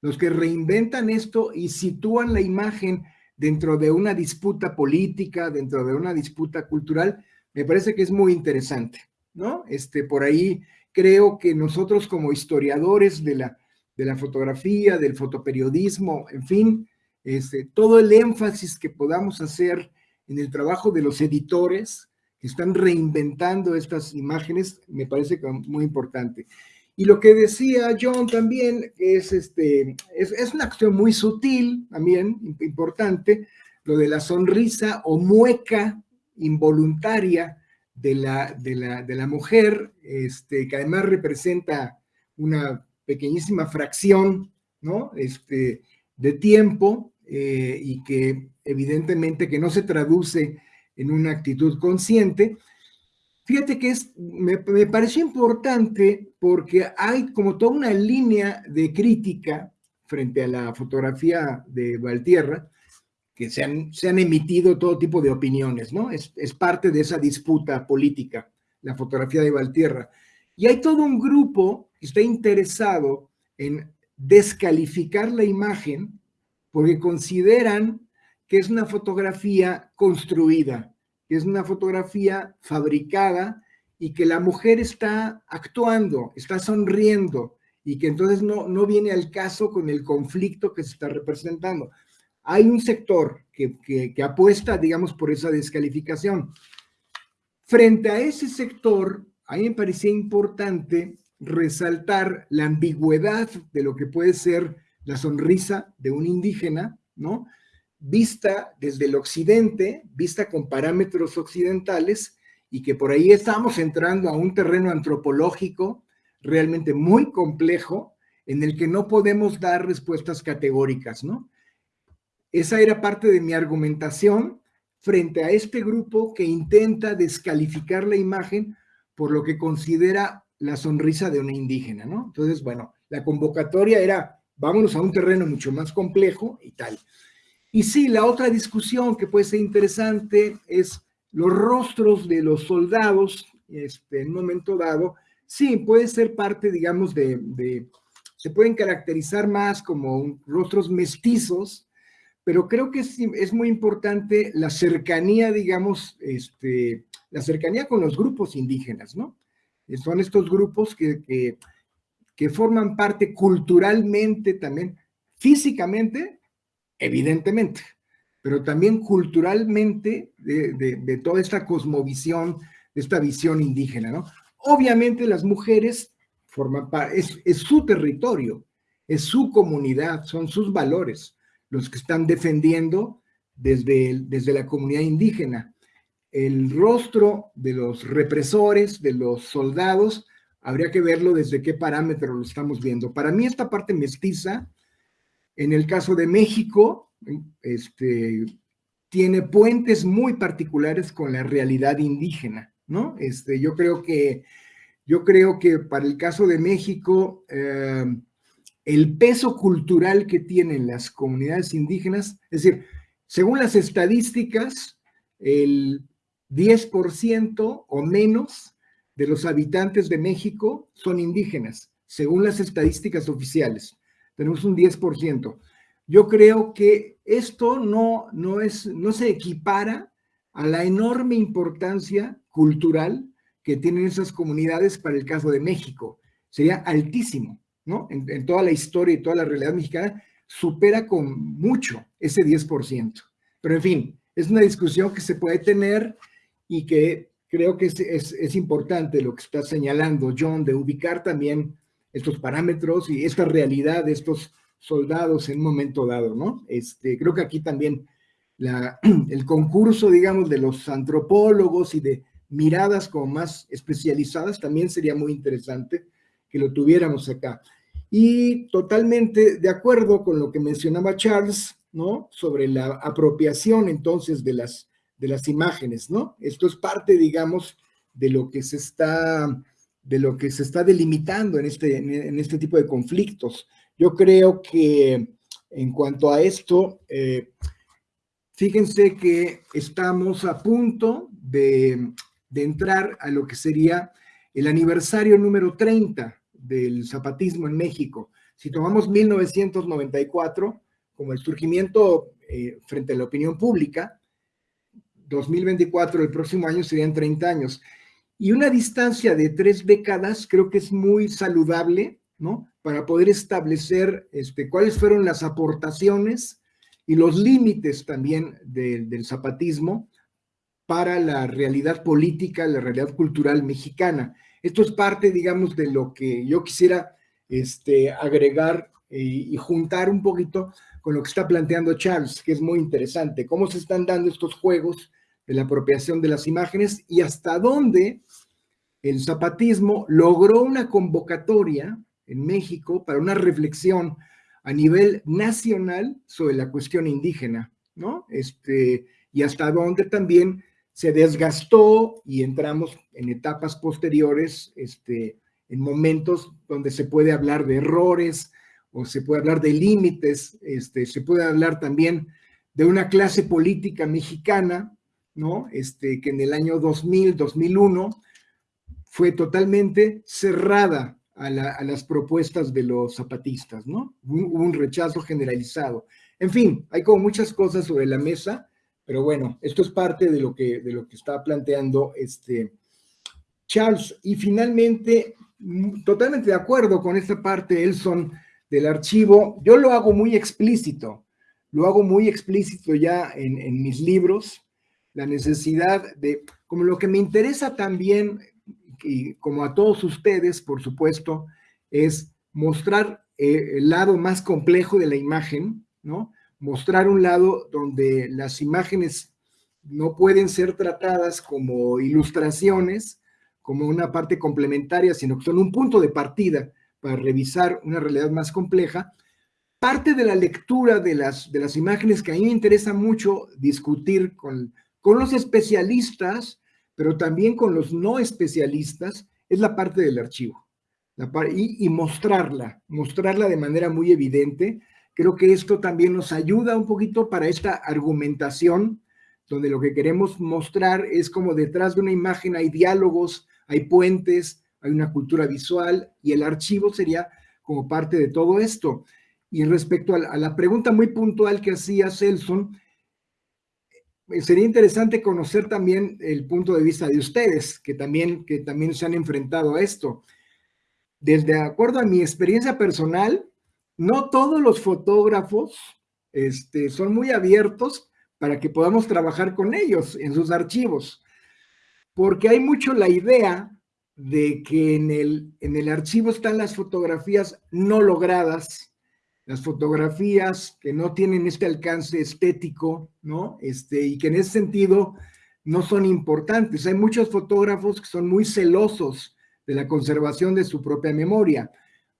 los que reinventan esto y sitúan la imagen dentro de una disputa política, dentro de una disputa cultural, me parece que es muy interesante, ¿no? Este, por ahí creo que nosotros como historiadores de la, de la fotografía, del fotoperiodismo, en fin, este, todo el énfasis que podamos hacer en el trabajo de los editores que están reinventando estas imágenes, me parece muy importante. Y lo que decía John también es, este, es, es una acción muy sutil, también importante, lo de la sonrisa o mueca involuntaria de la, de la, de la mujer, este, que además representa una pequeñísima fracción ¿no? este, de tiempo eh, y que evidentemente que no se traduce en una actitud consciente. Fíjate que es, me, me pareció importante porque hay como toda una línea de crítica frente a la fotografía de Valtierra, que se han, se han emitido todo tipo de opiniones, ¿no? Es, es, parte de esa disputa política, la fotografía de Valtierra. Y hay todo un grupo que está interesado en descalificar la imagen porque consideran que es una fotografía construida, que es una fotografía fabricada y que la mujer está actuando, está sonriendo y que entonces no, no viene al caso con el conflicto que se está representando hay un sector que, apuesta, digamos, por esa descalificación. Frente a ese sector, a mí me parecía importante resaltar la ambigüedad de lo que puede ser la sonrisa de un indígena, ¿no? Vista desde el occidente, vista con parámetros occidentales, y que por ahí estamos entrando a un terreno antropológico realmente muy complejo, en el que no podemos dar respuestas categóricas, ¿no? Esa era parte de mi argumentación frente a este grupo que intenta descalificar la imagen por lo que considera la sonrisa de una indígena, ¿no? Entonces, bueno, la convocatoria era, vámonos a un terreno mucho más complejo y tal. Y sí, la otra discusión que puede ser interesante es los rostros de los soldados este, en un momento dado. Sí, puede ser parte, digamos, de, de se pueden caracterizar más como rostros mestizos, pero creo que es, muy importante la cercanía, digamos, este, la cercanía con los grupos indígenas, ¿no? Son estos grupos que, que, forman parte culturalmente también, físicamente, evidentemente, pero también culturalmente de, de, toda esta cosmovisión, de esta visión indígena, ¿no? Obviamente las mujeres forman parte, es, es su territorio, es su comunidad, son sus valores, los que están defendiendo desde, desde la comunidad indígena. El rostro de los represores, de los soldados, habría que verlo desde qué parámetro lo estamos viendo. Para mí esta parte mestiza, en el caso de México, este, tiene puentes muy particulares con la realidad indígena, ¿no? Este, yo creo que, yo creo que para el caso de México, eh, el peso cultural que tienen las comunidades indígenas, es decir, según las estadísticas, el 10% o menos de los habitantes de México son indígenas, según las estadísticas oficiales. Tenemos un 10%. Yo creo que esto no, no, es, no se equipara a la enorme importancia cultural que tienen esas comunidades para el caso de México. Sería altísimo, ¿no? En, en toda la historia y toda la realidad mexicana, supera con mucho ese 10%. Pero en fin, es una discusión que se puede tener y que creo que es, es, importante lo que está señalando John, de ubicar también estos parámetros y esta realidad de estos soldados en un momento dado, ¿no? Este, creo que aquí también la, el concurso, digamos, de los antropólogos y de miradas como más especializadas también sería muy interesante que lo tuviéramos acá. Y totalmente de acuerdo con lo que mencionaba Charles, ¿no? Sobre la apropiación entonces de las, de las imágenes, ¿no? Esto es parte, digamos, de lo que se está, de lo que se está delimitando en este, en este tipo de conflictos. Yo creo que en cuanto a esto, eh, fíjense que estamos a punto de, de entrar a lo que sería el aniversario número 30 del zapatismo en México. Si tomamos 1994, como el surgimiento eh, frente a la opinión pública, 2024, el próximo año serían 30 años. Y una distancia de tres décadas creo que es muy saludable, ¿no? Para poder establecer este, cuáles fueron las aportaciones y los límites también de, del zapatismo para la realidad política, la realidad cultural mexicana. Esto es parte, digamos, de lo que yo quisiera este, agregar y, y juntar un poquito con lo que está planteando Charles, que es muy interesante, cómo se están dando estos juegos la apropiación de las imágenes y hasta dónde el zapatismo logró una convocatoria en México para una reflexión a nivel nacional sobre la cuestión indígena, ¿no? Este, y hasta dónde también se desgastó y entramos en etapas posteriores, este, en momentos donde se puede hablar de errores, o se puede hablar de límites, este, se puede hablar también de una clase política mexicana, ¿no? Este, que en el año 2000, 2001 fue totalmente cerrada a, la, a las propuestas de los zapatistas, ¿no? Hubo un rechazo generalizado. En fin, hay como muchas cosas sobre la mesa, pero bueno, esto es parte de lo que, está planteando este Charles. Y finalmente, mm, totalmente de acuerdo con esta parte, Elson, del archivo, yo lo hago muy explícito, lo hago muy explícito ya en mis libros, la necesidad de, como lo que me interesa también, y como a todos ustedes, por supuesto, es mostrar eh, el lado más complejo de la imagen, ¿no? Mostrar un lado donde las imágenes no pueden ser tratadas como ilustraciones, como una parte complementaria, sino que son un punto de partida para revisar una realidad más compleja, parte de la lectura de las, de las imágenes que a mí me interesa mucho discutir con, con los especialistas, pero también con los no especialistas, es la parte del archivo. Y, y mostrarla, mostrarla de manera muy evidente. Creo que esto también nos ayuda un poquito para esta argumentación, donde lo que queremos mostrar es como detrás de una imagen hay diálogos, hay puentes, hay una cultura visual y el archivo sería como parte de todo esto. Y respecto a la, pregunta muy puntual que hacía Celson, sería interesante conocer también el punto de vista de ustedes, que también, que también se han enfrentado a esto. Desde acuerdo a mi experiencia personal, no todos los fotógrafos este, son muy abiertos para que podamos trabajar con ellos en sus archivos, porque hay mucho la idea de que en el, en el archivo están las fotografías no logradas, las fotografías que no tienen este alcance estético, ¿no? Este, y que en ese sentido no son importantes. Hay muchos fotógrafos que son muy celosos de la conservación de su propia memoria.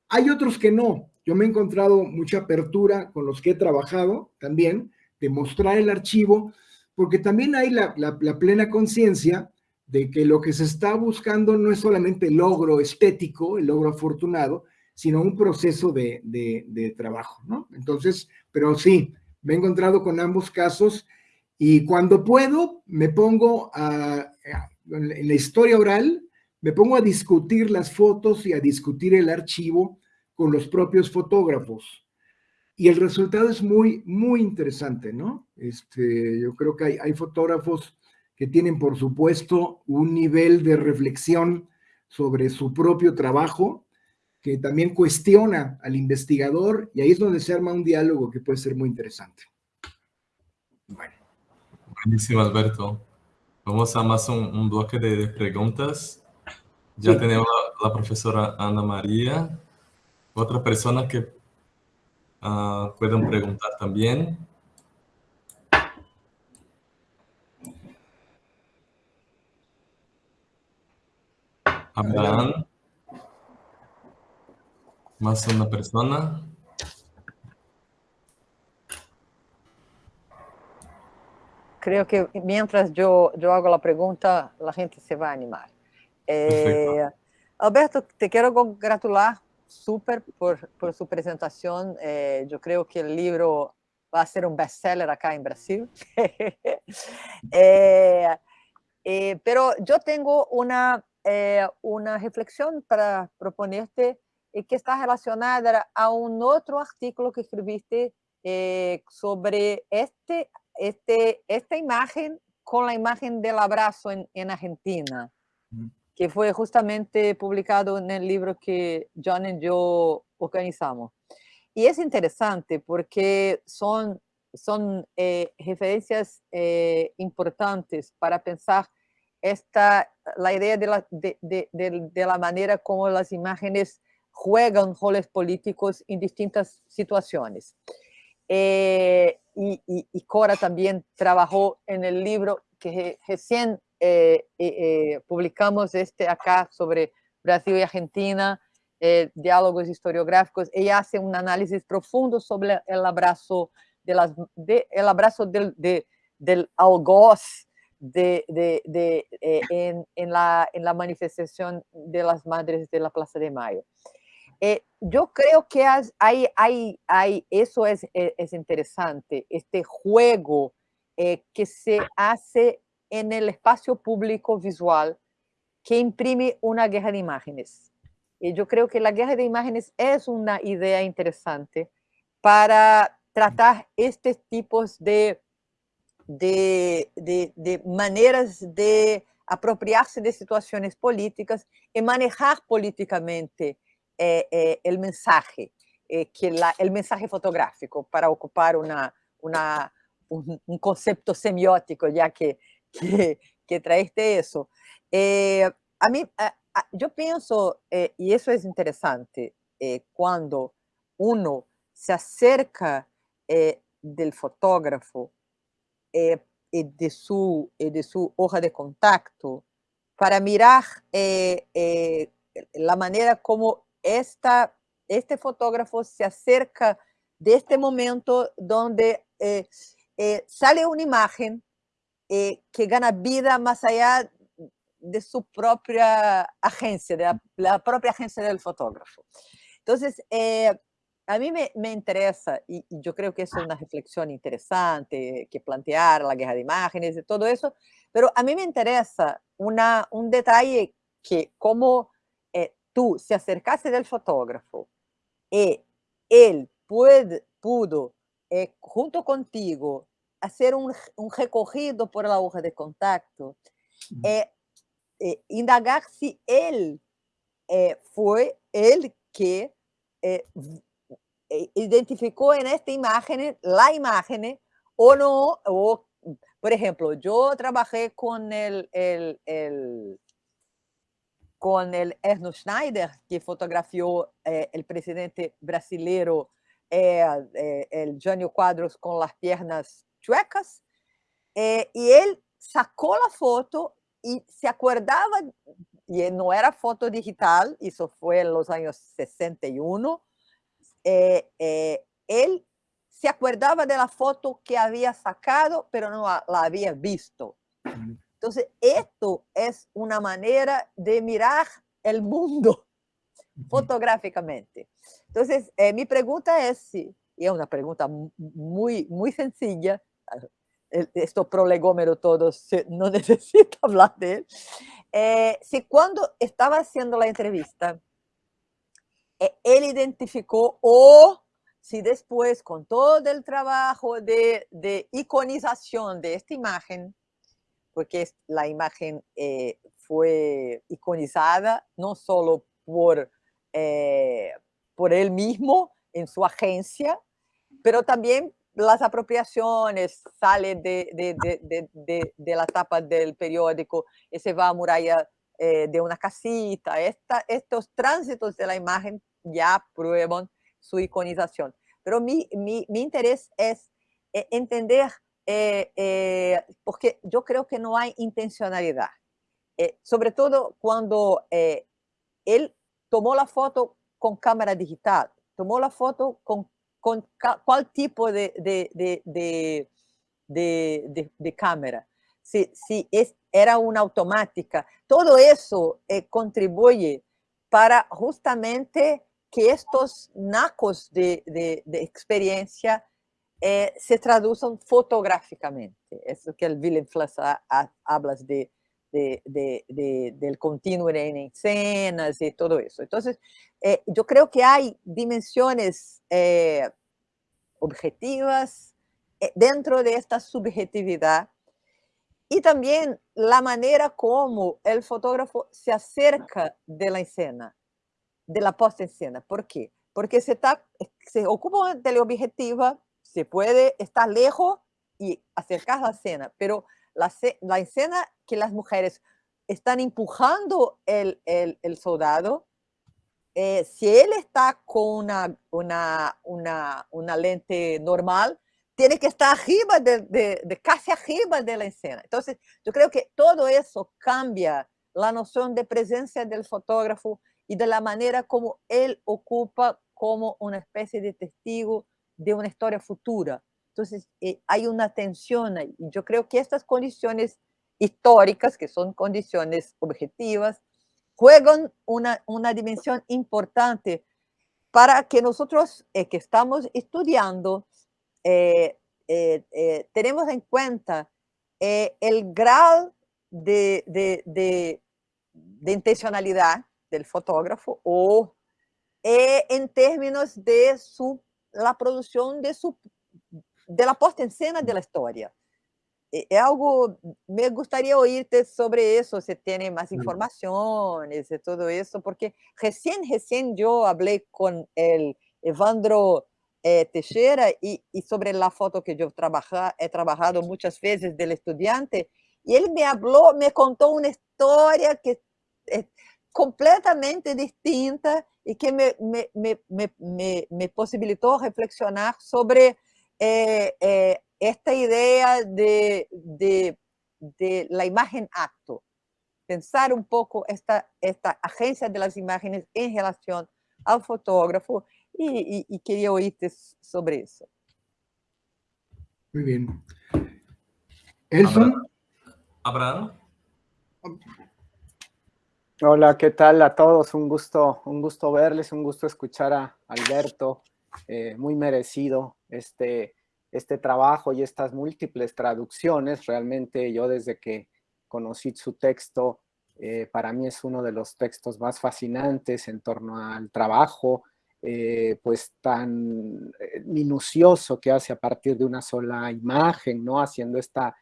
Hay otros que no. Yo me he encontrado mucha apertura con los que he trabajado también, de mostrar el archivo, porque también hay la, la, la plena conciencia de que lo que se está buscando no es solamente el logro estético, el logro afortunado, sino un proceso de, de, trabajo, ¿no? Entonces, pero sí, me he encontrado con ambos casos y cuando puedo me pongo a, en la historia oral, me pongo a discutir las fotos y a discutir el archivo con los propios fotógrafos. Y el resultado es muy, muy interesante, ¿no? Este, yo creo que hay, hay fotógrafos que tienen, por supuesto, un nivel de reflexión sobre su propio trabajo, que también cuestiona al investigador, y ahí es donde se arma un diálogo que puede ser muy interesante. Bueno. Buenísimo, Alberto. Vamos a más un, bloque de, preguntas. Ya tenemos la, profesora Ana María. Otra persona que uh, pueden preguntar también. Abraham. Más una persona. Creo que mientras yo, yo hago la pregunta, la gente se va a animar. Eh, Alberto, te quiero congratular súper por, por, su presentación. Eh, yo creo que el libro va a ser un bestseller acá en Brasil. Eh, pero yo tengo una eh, una reflexión para proponerte y que está relacionada a un otro artículo que escribiste eh, sobre este, este, esta imagen con la imagen del abrazo en, en Argentina, que fue justamente publicado en el libro que John y yo organizamos. Y es interesante porque son, son eh, referencias importantes para pensar esta, la idea de la, de, de, de, la manera como las imágenes juegan roles políticos en distintas situaciones. Eh, y, y, Cora también trabajó en el libro que recién eh, eh, publicamos este acá sobre Brasil y Argentina, diálogos historiográficos. Ella hace un análisis profundo sobre el abrazo, de las, de, el abrazo del, de, del algoz de, de, de eh, en, en, la, en, la, manifestación de las madres de la Plaza de Mayo. Eh, yo creo que hay, hay, hay, eso es, eh, es interesante, este juego eh, que se hace en el espacio público visual que imprime una guerra de imágenes. Y yo creo que la guerra de imágenes es una idea interesante para tratar estos tipos de de, de, de maneiras de apropriar-se de situações políticas e manejar politicamente eh, eh, o mensagem, eh, que la, o mensagem fotográfico, para ocupar um conceito semiótico, já que, que, que traiste isso. a mim, eu penso, e isso é interessante, quando uno se acerca do fotógrafo eh, de, su, hoja de contacto para mirar la manera como esta, este fotógrafo se acerca de este momento donde eh, sale una imagen que gana vida más allá de su propia agencia, de la, la propia agencia del fotógrafo. Entonces, a mí me, me interesa, y, y, yo creo que es una reflexión interesante, que plantear la guerra de imágenes y todo eso, pero a mí me interesa una, un detalle que como eh, tú se acercaste del fotógrafo y él puede, pudo, eh, junto contigo, hacer un, un, recorrido por la hoja de contacto, eh, indagar si él fue el que eh, identificó en esta imagen la imagen o no, o, por ejemplo, yo trabajé con el, el, el con el Erno Schneider, que fotografió eh, el presidente brasileño, eh, eh, el Jânio Quadros, con las piernas chuecas, y él sacó la foto y se acordaba, y no era foto digital, eso fue en los años 61, eh, eh, él se acordaba de la foto que había sacado, pero no la había visto. Entonces, esto es una manera de mirar el mundo fotográficamente. Entonces, eh, mi pregunta es si, y es una pregunta muy, muy sencilla, esto prolegómero todo, no necesito hablar de él, eh, si cuando estaba haciendo la entrevista, eh, él identificó o si después con todo el trabajo de, de iconización de esta imagen, porque la imagen eh, fue iconizada no solo por, por él mismo en su agencia, pero también las apropiaciones salen de, de, de, de, la tapa del periódico y se va a muralla eh, de una casita. Esta, estos tránsitos de la imagen ya prueban su iconización. Pero mi, mi, mi interés es eh, entender, eh, porque yo creo que no hay intencionalidad. sobre todo cuando él tomó la foto con cámara digital, tomó la foto con con cuál tipo de, de, de, de cámara. Si, si es, era una automática. Todo eso eh, contribuye para justamente que estos nacos de, experiencia eh, se traduzcan fotográficamente. Eso que el Willem Flass habla de, del continuo en escenas y todo eso. Entonces, eh, yo creo que hay dimensiones eh, objetivas eh, dentro de esta subjetividad y también la manera como el fotógrafo se acerca de la escena, de la puesta en escena. ¿Por qué? Porque se, está, se ocupa de la objetiva, se puede estar lejos y acercar la escena, pero la, la escena que las mujeres están empujando el, el, el soldado, eh, si él está con una, una, una, una, lente normal, tiene que estar arriba, de, de, de, casi arriba de la escena. Entonces, yo creo que todo eso cambia la noción de presencia del fotógrafo y de la manera como él ocupa como una especie de testigo de una historia futura. Entonces, eh, hay una tensión. Y yo creo que estas condiciones históricas, que son condiciones objetivas, juegan una, una dimensión importante para que nosotros eh, que estamos estudiando eh, tenemos en cuenta el grado de, de, de, de, intencionalidad del fotógrafo o en términos de su, la producción de su de la puesta en escena de la historia. Es eh, algo, me gustaría oírte sobre eso, si tiene más informaciones de todo eso, porque recién, recién yo hablé con el Evandro eh, Teixeira y, y, sobre la foto que yo trabaja, he trabajado muchas veces del estudiante, y él me habló, me contó una historia que es completamente distinta y que me, me, me, me, me posibilitó reflexionar sobre eh, eh, esta idea de, de, de, la imagen acto, pensar un poco esta, esta agencia de las imágenes en relación al fotógrafo y, y, y quería oírte sobre eso. Muy bien. Elson. Abraham. Hola, ¿qué tal a todos? Un gusto, un gusto verles, un gusto escuchar a Alberto, eh, muy merecido este, este trabajo y estas múltiples traducciones. Realmente yo desde que conocí su texto, eh, para mí es uno de los textos más fascinantes en torno al trabajo, eh, pues tan minucioso que hace a partir de una sola imagen, ¿no? Haciendo esta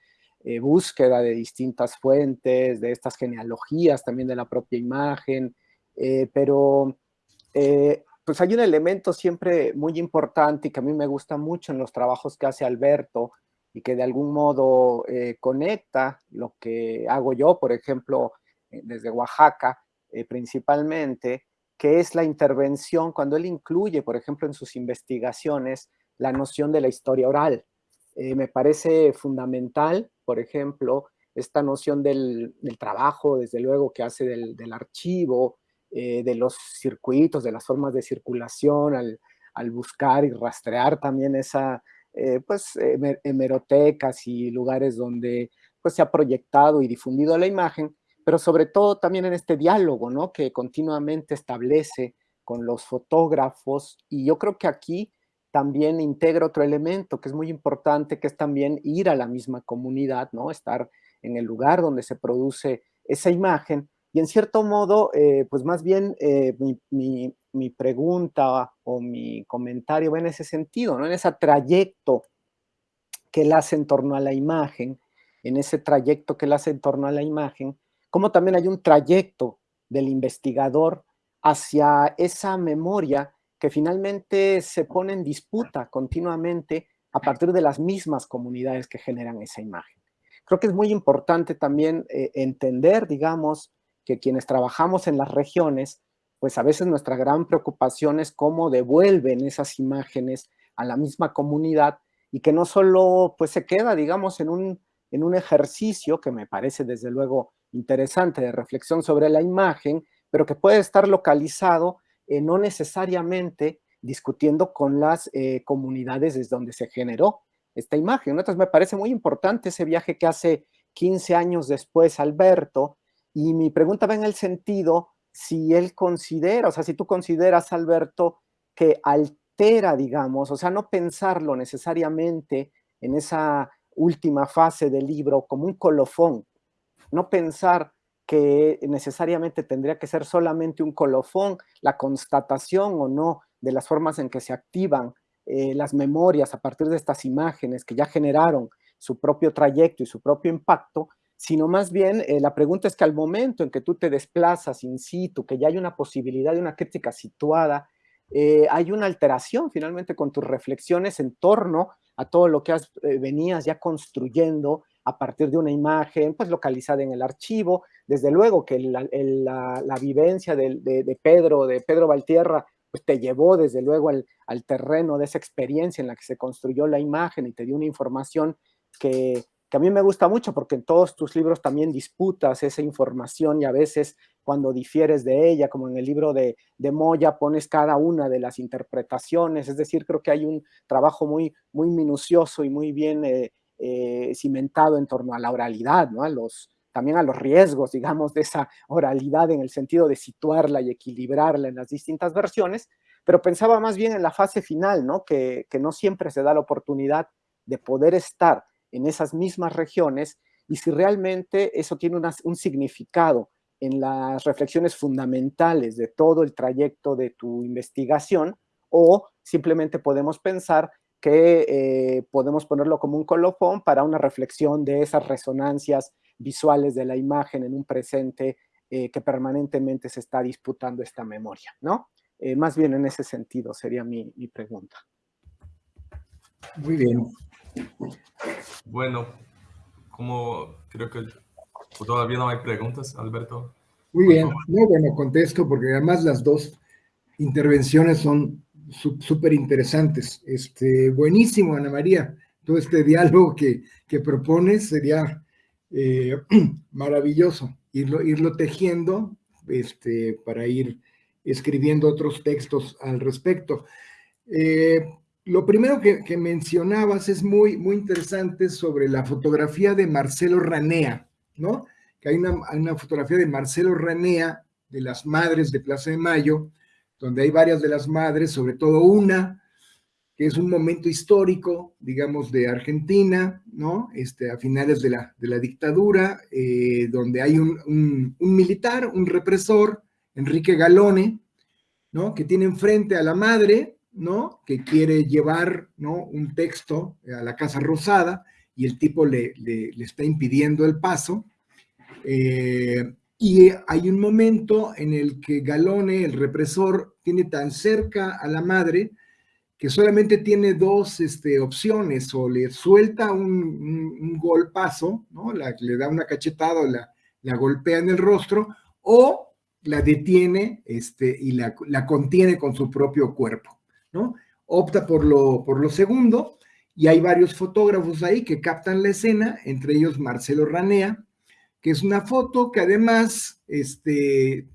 búsqueda de distintas fuentes, de estas genealogías también de la propia imagen, pero pues hay un elemento siempre muy importante y que a mí me gusta mucho en los trabajos que hace Alberto y que de algún modo eh, conecta lo que hago yo, por ejemplo, eh, desde Oaxaca eh, principalmente, que es la intervención cuando él incluye, por ejemplo, en sus investigaciones, la noción de la historia oral. Me parece fundamental, por ejemplo, esta noción del, trabajo, desde luego, que hace del, del archivo, eh, de los circuitos, de las formas de circulación, al, buscar y rastrear también esa, eh, pues, hemerotecas y lugares donde pues, se ha proyectado y difundido la imagen, pero sobre todo también en este diálogo, ¿no? Que continuamente establece con los fotógrafos y yo creo que aquí también integra otro elemento que es muy importante, que es también ir a la misma comunidad, ¿no? Estar en el lugar donde se produce esa imagen y en cierto modo, eh, pues más bien eh, mi, mi, pregunta o mi comentario va en ese sentido, ¿no? En ese trayecto que él hace en torno a la imagen, en ese trayecto que él hace en torno a la imagen, como también hay un trayecto del investigador hacia esa memoria que finalmente se pone en disputa continuamente a partir de las mismas comunidades que generan esa imagen. Creo que es muy importante también eh, entender, digamos, que quienes trabajamos en las regiones, pues a veces nuestra gran preocupación es cómo devuelven esas imágenes a la misma comunidad y que no solo pues se queda, digamos, en un, en un ejercicio que me parece desde luego interesante de reflexión sobre la imagen, pero que puede estar localizado eh, no necesariamente discutiendo con las eh, comunidades desde donde se generó esta imagen. Entonces me parece muy importante ese viaje que hace 15 años después Alberto, y mi pregunta va en el sentido si él considera, o sea, si tú consideras, Alberto, que altera, digamos, o sea, no pensarlo necesariamente en esa última fase del libro como un colofón, no pensar que necesariamente tendría que ser solamente un colofón, la constatación o no de las formas en que se activan eh, las memorias a partir de estas imágenes que ya generaron su propio trayecto y su propio impacto, sino más bien eh, la pregunta es que al momento en que tú te desplazas in situ, que ya hay una posibilidad de una crítica situada, eh, hay una alteración finalmente con tus reflexiones en torno a todo lo que has, venías ya construyendo a partir de una imagen pues localizada en el archivo. Desde luego que la, vivencia de, Pedro, de Pedro Valtierra, pues te llevó desde luego al, terreno de esa experiencia en la que se construyó la imagen y te dio una información que, que a mí me gusta mucho porque en todos tus libros también disputas esa información y a veces cuando difieres de ella, como en el libro de, de Moya, pones cada una de las interpretaciones, es decir, creo que hay un trabajo muy, muy minucioso y muy bien eh, eh, cimentado en torno a la oralidad, ¿no? a los, también a los riesgos, digamos, de esa oralidad en el sentido de situarla y equilibrarla en las distintas versiones, pero pensaba más bien en la fase final, ¿no? Que, que no siempre se da la oportunidad de poder estar en esas mismas regiones y si realmente eso tiene un significado en las reflexiones fundamentales de todo el trayecto de tu investigación o simplemente podemos pensar que eh, podemos ponerlo como un colofón para una reflexión de esas resonancias visuales de la imagen en un presente eh, que permanentemente se está disputando esta memoria, ¿no? Eh, más bien en ese sentido sería mi, mi pregunta. Muy bien. Bueno, como creo que todavía no hay preguntas, Alberto. Muy bien, muy bueno, contesto porque además las dos intervenciones son súper interesantes. Este, buenísimo, Ana María, todo este diálogo que, que propones sería eh, maravilloso, irlo, irlo tejiendo este, para ir escribiendo otros textos al respecto. Eh, lo primero que, mencionabas es muy, muy interesante sobre la fotografía de Marcelo Ranea, ¿no? Que hay una, fotografía de Marcelo Ranea, de las madres de Plaza de Mayo, donde hay varias de las madres, sobre todo una, que es un momento histórico, digamos, de Argentina, ¿no? Este, a finales de la, de la dictadura, eh, donde hay un, militar, un represor, Enrique Galone, ¿no? Que tiene enfrente a la madre, ¿no? Que quiere llevar, ¿no? Un texto a la Casa Rosada y el tipo le, le, está impidiendo el paso. Eh, y hay un momento en el que Galone, el represor, tiene tan cerca a la madre que solamente tiene dos este, opciones, o le suelta un, golpazo, ¿no? le da una cachetada o la, la golpea en el rostro, o la detiene este, y la, la contiene con su propio cuerpo. ¿no? Opta por lo, por lo segundo y hay varios fotógrafos ahí que captan la escena, entre ellos Marcelo Ranea, que es una foto que además este,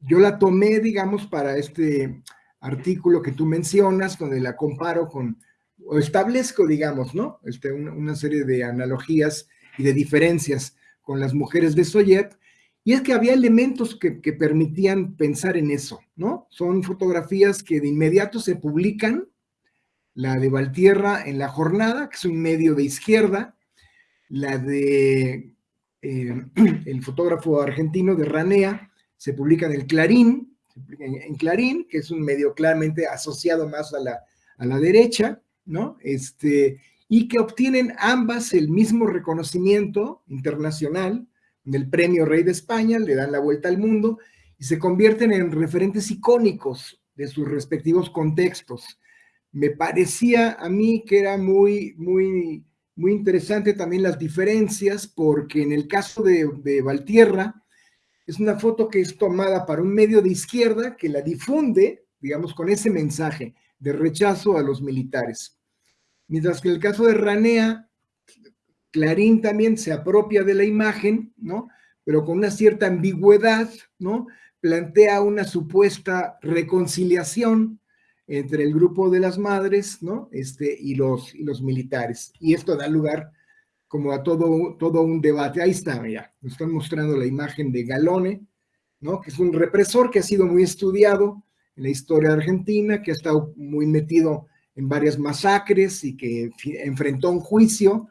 yo la tomé, digamos, para este artículo que tú mencionas, donde la comparo con, o establezco, digamos, ¿no? Este, una, serie de analogías y de diferencias con las mujeres de Soyet, Y es que había elementos que, que, permitían pensar en eso, ¿no? Son fotografías que de inmediato se publican, la de Valtierra en La Jornada, que es un medio de izquierda, la de eh, el fotógrafo argentino de Ranea, se publica en el Clarín, en, Clarín, que es un medio claramente asociado más a la, a la derecha, ¿no? Este, y que obtienen ambas el mismo reconocimiento internacional del premio Rey de España, le dan la vuelta al mundo y se convierten en referentes icónicos de sus respectivos contextos. Me parecía a mí que era muy, muy, muy interesante también las diferencias, porque en el caso de, de Valtierra, es una foto que es tomada para un medio de izquierda que la difunde, digamos, con ese mensaje de rechazo a los militares. Mientras que en el caso de Ranea, Clarín también se apropia de la imagen, ¿no? Pero con una cierta ambigüedad, ¿no? Plantea una supuesta reconciliación entre el grupo de las madres, ¿no? Este, y, los, y los militares. Y esto da lugar como a todo, todo un debate. Ahí está, ya, nos están mostrando la imagen de Galone, ¿no? Que es un represor que ha sido muy estudiado en la historia argentina, que ha estado muy metido en varias masacres y que enfrentó un juicio.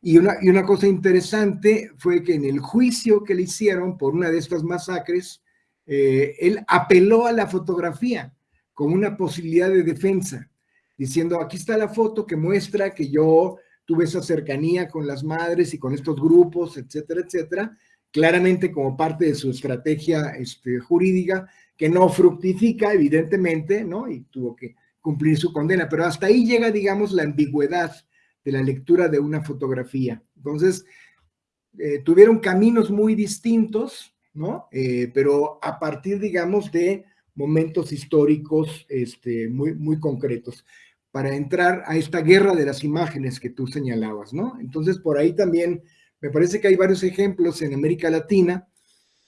Y una, y una cosa interesante fue que en el juicio que le hicieron por una de estas masacres, eh, él apeló a la fotografía como una posibilidad de defensa, diciendo, aquí está la foto que muestra que yo tuve esa cercanía con las madres y con estos grupos, etcétera, etcétera, claramente como parte de su estrategia este, jurídica, que no fructifica, evidentemente, ¿no? Y tuvo que cumplir su condena, pero hasta ahí llega, digamos, la ambigüedad de la lectura de una fotografía. Entonces, eh, tuvieron caminos muy distintos, ¿no? Eh, pero a partir, digamos, de momentos históricos este, muy, muy concretos para entrar a esta guerra de las imágenes que tú señalabas, ¿no? Entonces, por ahí también me parece que hay varios ejemplos en América Latina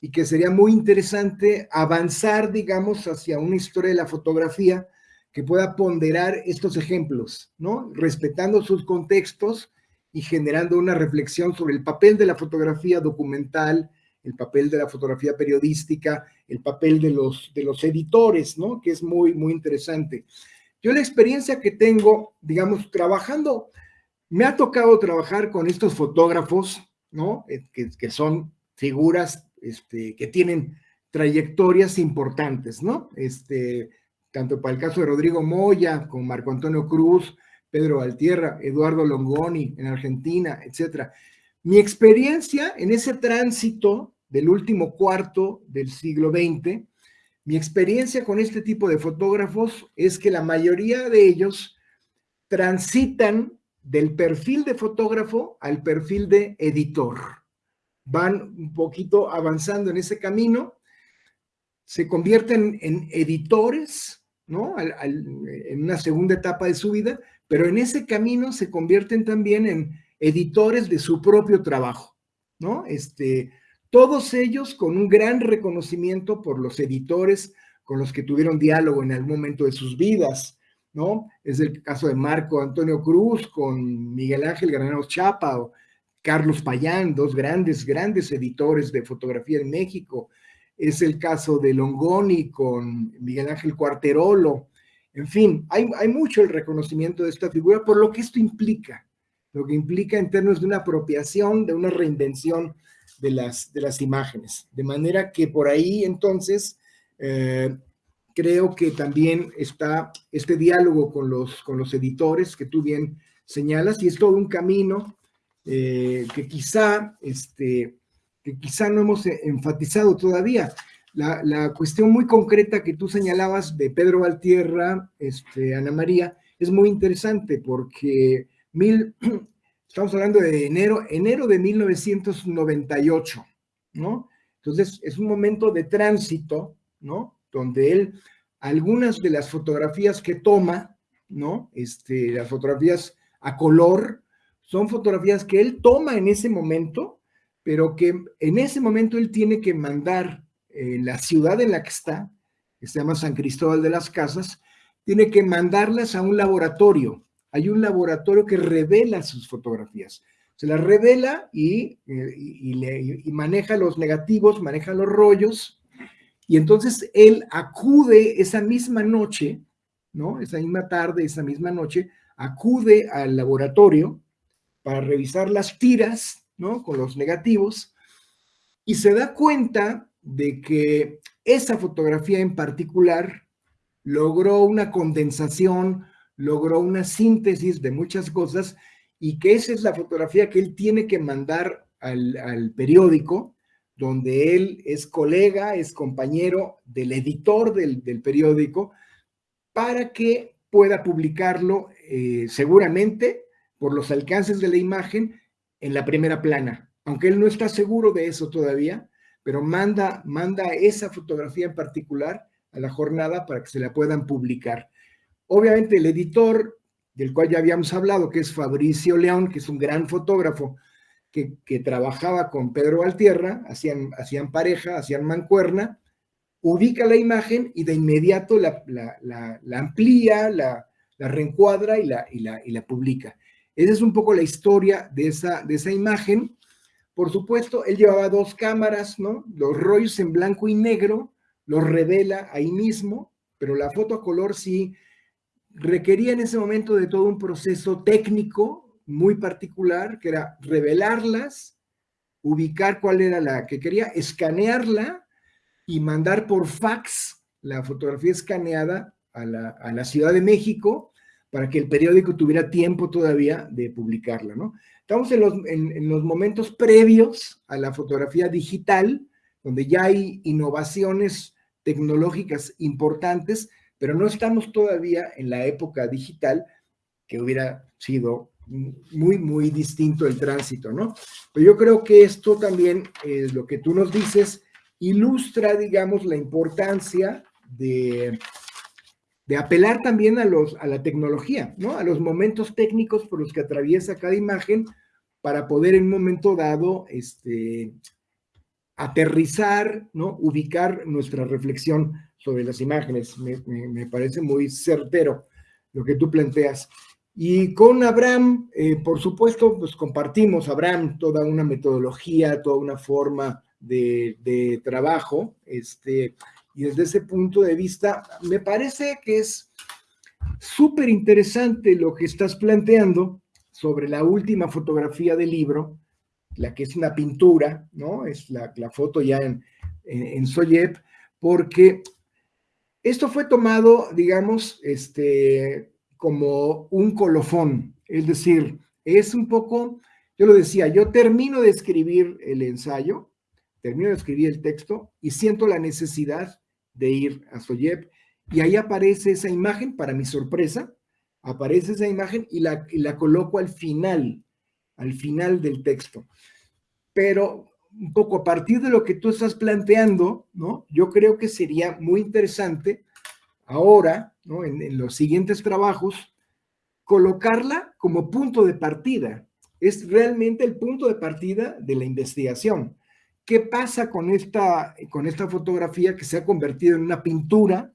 y que sería muy interesante avanzar, digamos, hacia una historia de la fotografía que pueda ponderar estos ejemplos, ¿no? Respetando sus contextos y generando una reflexión sobre el papel de la fotografía documental, el papel de la fotografía periodística, el papel de los, de los editores, ¿no? Que es muy, muy interesante. Yo la experiencia que tengo, digamos, trabajando, me ha tocado trabajar con estos fotógrafos, ¿no? Eh, que, son figuras este, que tienen trayectorias importantes, ¿no? Este, tanto para el caso de Rodrigo Moya, con Marco Antonio Cruz, Pedro Altierra, Eduardo Longoni en Argentina, etcétera. Mi experiencia en ese tránsito del último cuarto del siglo XX mi experiencia con este tipo de fotógrafos es que la mayoría de ellos transitan del perfil de fotógrafo al perfil de editor. Van un poquito avanzando en ese camino, se convierten en editores, ¿no? en una segunda etapa de su vida, pero en ese camino se convierten también en editores de su propio trabajo, ¿no? Este, todos ellos con un gran reconocimiento por los editores con los que tuvieron diálogo en algún momento de sus vidas, ¿no? Es el caso de Marco Antonio Cruz con Miguel Ángel Granados Chapa o Carlos Payán, dos grandes, grandes editores de fotografía en México. Es el caso de Longoni con Miguel Ángel Cuarterolo. En fin, hay, hay mucho el reconocimiento de esta figura por lo que esto implica, lo que implica en términos de una apropiación, de una reinvención de las, de las imágenes. De manera que por ahí entonces eh, creo que también está este diálogo con los, con los editores que tú bien señalas y es todo un camino eh, que quizá este, que quizá no hemos enfatizado todavía. La, la, cuestión muy concreta que tú señalabas de Pedro Valtierra, este, Ana María, es muy interesante porque mil, Estamos hablando de enero, enero de 1998, ¿no? Entonces, es un momento de tránsito, ¿no? Donde él, algunas de las fotografías que toma, ¿no? Este, las fotografías a color, son fotografías que él toma en ese momento, pero que en ese momento él tiene que mandar la ciudad en la que está, que se llama San Cristóbal de las Casas, tiene que mandarlas a un laboratorio, hay un laboratorio que revela sus fotografías. se las revela y, y, y maneja los negativos, maneja los rollos, y entonces él acude esa misma noche, ¿no? Esa misma tarde, esa misma noche, acude al laboratorio para revisar las tiras, ¿no? Con los negativos, y se da cuenta de que esa fotografía en particular logró una condensación, logró una síntesis de muchas cosas, y que esa es la fotografía que él tiene que mandar al, al periódico, donde él es colega, es compañero del editor del, periódico, para que pueda publicarlo eh, seguramente por los alcances de la imagen en la primera plana. Aunque él no está seguro de eso todavía, pero manda, manda esa fotografía en particular a la jornada para que se la puedan publicar. Obviamente el editor, del cual ya habíamos hablado, que es Fabricio León, que es un gran fotógrafo, que, trabajaba con Pedro Valtierra, hacían, hacían pareja, hacían mancuerna, ubica la imagen y de inmediato la, amplía, la, reencuadra y la, y, y la publica. Esa es un poco la historia de esa, de esa imagen. Por supuesto, él llevaba dos cámaras, ¿no? Los rollos en blanco y negro, los revela ahí mismo, pero la foto a color sí requería en ese momento de todo un proceso técnico, muy particular, que era revelarlas, ubicar cuál era la que quería, escanearla y mandar por fax la fotografía escaneada a la, Ciudad de México para que el periódico tuviera tiempo todavía de publicarla, ¿no? Estamos en los, en los momentos previos a la fotografía digital, donde ya hay innovaciones tecnológicas importantes, pero no estamos todavía en la época digital que hubiera sido muy, muy distinto el tránsito, ¿no? Pero yo creo que esto también, es lo que tú nos dices, ilustra, digamos, la importancia de, de apelar también a, los, a la tecnología, ¿no? A los momentos técnicos por los que atraviesa cada imagen para poder en un momento dado este, aterrizar, ¿no? Ubicar nuestra reflexión sobre las imágenes. Me, me parece muy certero lo que tú planteas. Y con Abraham, eh, por supuesto, pues compartimos, Abraham, toda una metodología, toda una forma de, trabajo, este, y desde ese punto de vista, me parece que es súper interesante lo que estás planteando sobre la última fotografía del libro, la que es una pintura, ¿no? Es la, foto ya en, en, en porque esto fue tomado, digamos, este, como un colofón, es decir, es un poco, yo lo decía, yo termino de escribir el ensayo, termino de escribir el texto y siento la necesidad de ir a Soyep y ahí aparece esa imagen, para mi sorpresa, aparece esa imagen y la, y la coloco al final, al final del texto. Pero un poco a partir de lo que tú estás planteando, ¿no? Yo creo que sería muy interesante ahora, ¿no? en, los siguientes trabajos, colocarla como punto de partida. Es realmente el punto de partida de la investigación. ¿Qué pasa con esta, con esta fotografía que se ha convertido en una pintura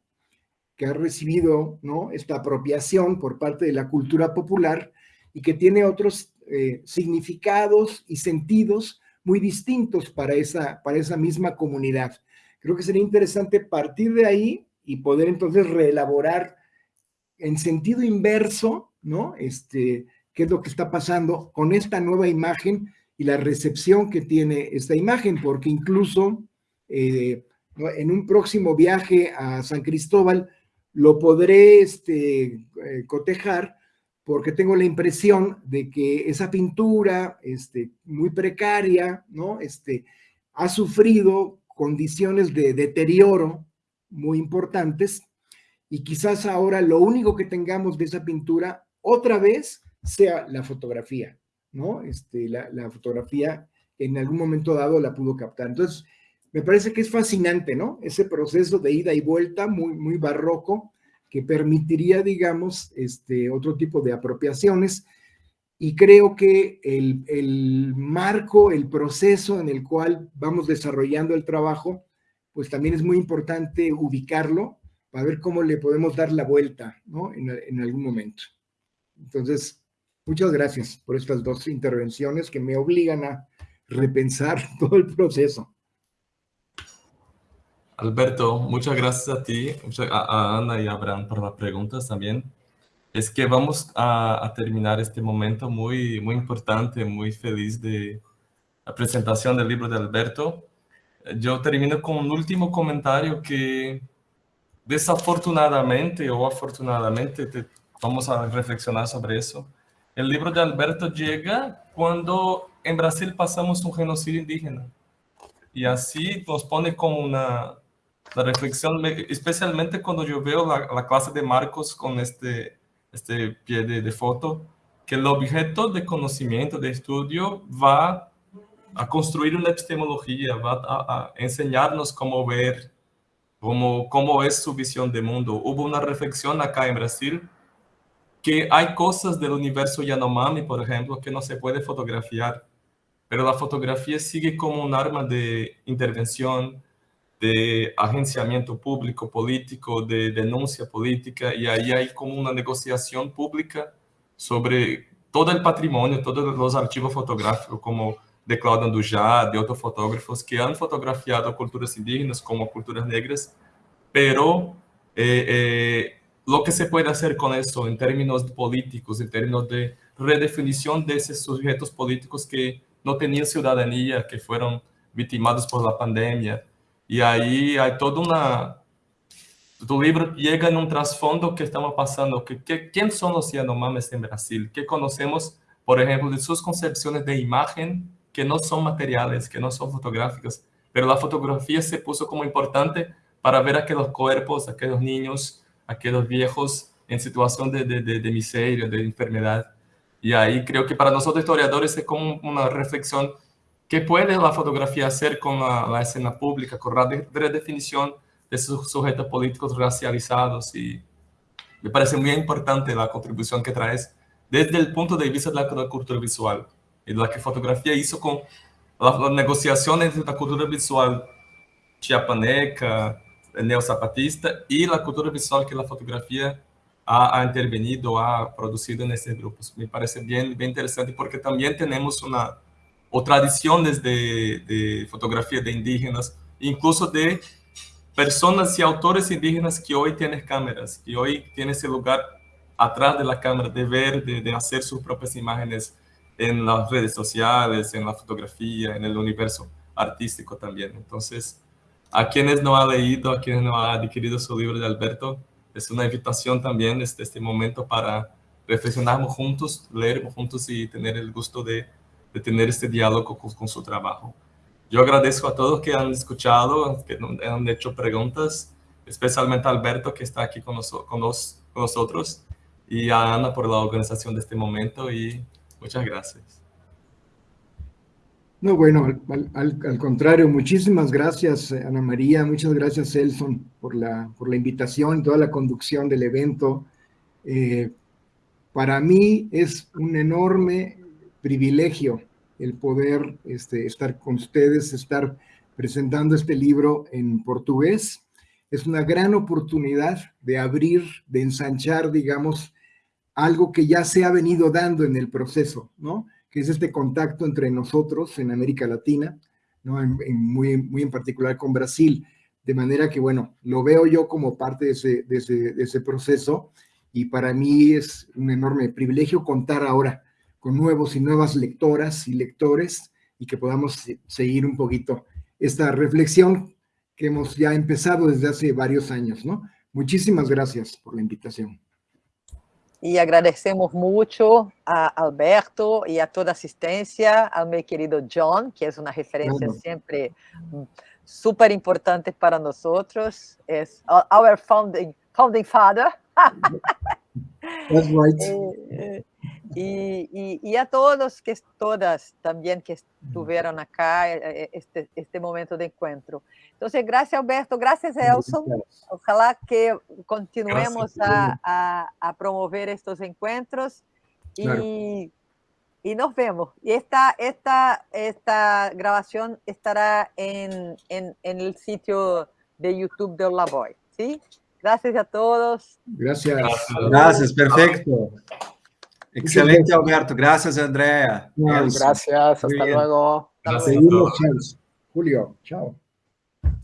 que ha recibido ¿no? esta apropiación por parte de la cultura popular y que tiene otros eh, significados y sentidos muy distintos para esa, para esa misma comunidad? Creo que sería interesante partir de ahí y poder entonces reelaborar en sentido inverso, ¿no? Este, qué es lo que está pasando con esta nueva imagen y la recepción que tiene esta imagen, porque incluso eh, en un próximo viaje a San Cristóbal lo podré este, eh, cotejar porque tengo la impresión de que esa pintura este, muy precaria, ¿no? Este, ha sufrido condiciones de deterioro muy importantes y quizás ahora lo único que tengamos de esa pintura otra vez sea la fotografía, ¿no? Este, la, fotografía en algún momento dado la pudo captar. Entonces, me parece que es fascinante, ¿no? Ese proceso de ida y vuelta muy, muy barroco que permitiría, digamos, este, otro tipo de apropiaciones y creo que el, el marco, el proceso en el cual vamos desarrollando el trabajo pues también es muy importante ubicarlo para ver cómo le podemos dar la vuelta, ¿no? En, algún momento. Entonces, Muchas gracias por estas dos intervenciones que me obligan a repensar todo el proceso. Alberto, muchas gracias a ti, a Ana y a Abraham por las preguntas también. Es que vamos a, terminar este momento muy, muy importante, muy feliz de la presentación del libro de Alberto. Yo termino con un último comentario que desafortunadamente o afortunadamente, te, vamos a reflexionar sobre eso. El libro de Alberto llega cuando en Brasil pasamos un genocidio indígena. Y así nos pone como una, la reflexión, especialmente cuando yo veo la, la clase de Marcos con este, este pie de, de, foto, que el objeto de conocimiento, de estudio, va a construir una epistemología, va a, a enseñarnos cómo ver, cómo, cómo es su visión de mundo. Hubo una reflexión acá en Brasil que hay cosas del universo Yanomami, por ejemplo, que no se puede fotografiar, pero la fotografía sigue como un arma de intervención, de agenciamiento público, político, de denuncia política, y ahí hay como una negociación pública sobre todo el patrimonio, todos los archivos fotográficos, como de Claudio Andujá, de otros fotógrafos que han fotografiado culturas indígenas como culturas negras, pero eh, eh, lo que se puede hacer con eso en términos políticos, en términos de redefinición de esos sujetos políticos que no tenían ciudadanía, que fueron victimados por la pandemia. Y ahí hay toda una... Tu libro llega en un trasfondo que estamos pasando, que, que, ¿quién son los Yanomamis en Brasil? ¿Qué conocemos, por ejemplo, de sus concepciones de imagen que no son materiales, que no son fotográficas, pero la fotografía se puso como importante para ver aquellos cuerpos, aquellos niños, aquellos viejos en situación de, de, de, de miseria, de enfermedad. Y ahí creo que para nosotros historiadores es como una reflexión ¿Qué puede la fotografía hacer con la, la, escena pública, con la redefinición de esos sujetos políticos racializados? Y me parece muy importante la contribución que traes desde el punto de vista de la cultura visual y la que fotografía hizo con las, las negociaciones entre la cultura visual chiapaneca, neozapatista y la cultura visual que la fotografía ha, ha, intervenido, ha producido en estos grupos. Me parece bien, bien interesante porque también tenemos una o tradiciones de, fotografía de indígenas, incluso de personas y autores indígenas que hoy tienen cámaras, que hoy tienen ese lugar atrás de la cámara, de ver, de, hacer sus propias imágenes en las redes sociales, en la fotografía, en el universo artístico también. Entonces, a quienes no han leído, a quienes no han adquirido su libro de Alberto, es una invitación también este, este momento para reflexionarnos juntos, leer juntos y tener el gusto de, de tener este diálogo con, con, su trabajo. Yo agradezco a todos que han escuchado, que han hecho preguntas, especialmente a Alberto que está aquí con, nos, con, nos, con nosotros y a Ana por la organización de este momento y Muchas gracias. No, bueno, al, al, al, contrario, muchísimas gracias, Ana María, muchas gracias, Elson, por la, por la invitación, toda la conducción del evento. Eh, para mí es un enorme privilegio el poder este, estar con ustedes, estar presentando este libro en portugués. Es una gran oportunidad de abrir, de ensanchar, digamos, algo que ya se ha venido dando en el proceso, ¿no? Que es este contacto entre nosotros en América Latina, ¿no? En, en muy, muy en particular con Brasil. De manera que, bueno, lo veo yo como parte de ese, de ese, de ese proceso y para mí es un enorme privilegio contar ahora con nuevos y nuevas lectoras y lectores y que podamos seguir un poquito esta reflexión que hemos ya empezado desde hace varios años, ¿no? Muchísimas gracias por la invitación. E agradecemos muito a Alberto e a toda a assistência, ao meu querido John, que é uma referência uhum. sempre super importante para nós. É our founding, founding father. That's right. Y, y, y, a todos, que todas también que estuvieron acá, eh, eh, este, este momento de encuentro. Entonces, gracias Alberto, gracias Elson. Ojalá que continuemos a, a, a, promover estos encuentros y, claro. y, nos vemos. Y esta, esta, esta grabación estará en, en, en el sitio de YouTube de Olaboy. ¿sí? Gracias a todos. Gracias. Gracias, perfecto. Excelente, Alberto. Gracias, Andrea. Elson. Gracias, hasta luego. Gracias. Julio, chao.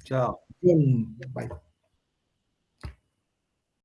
Chao. Bien, Bye.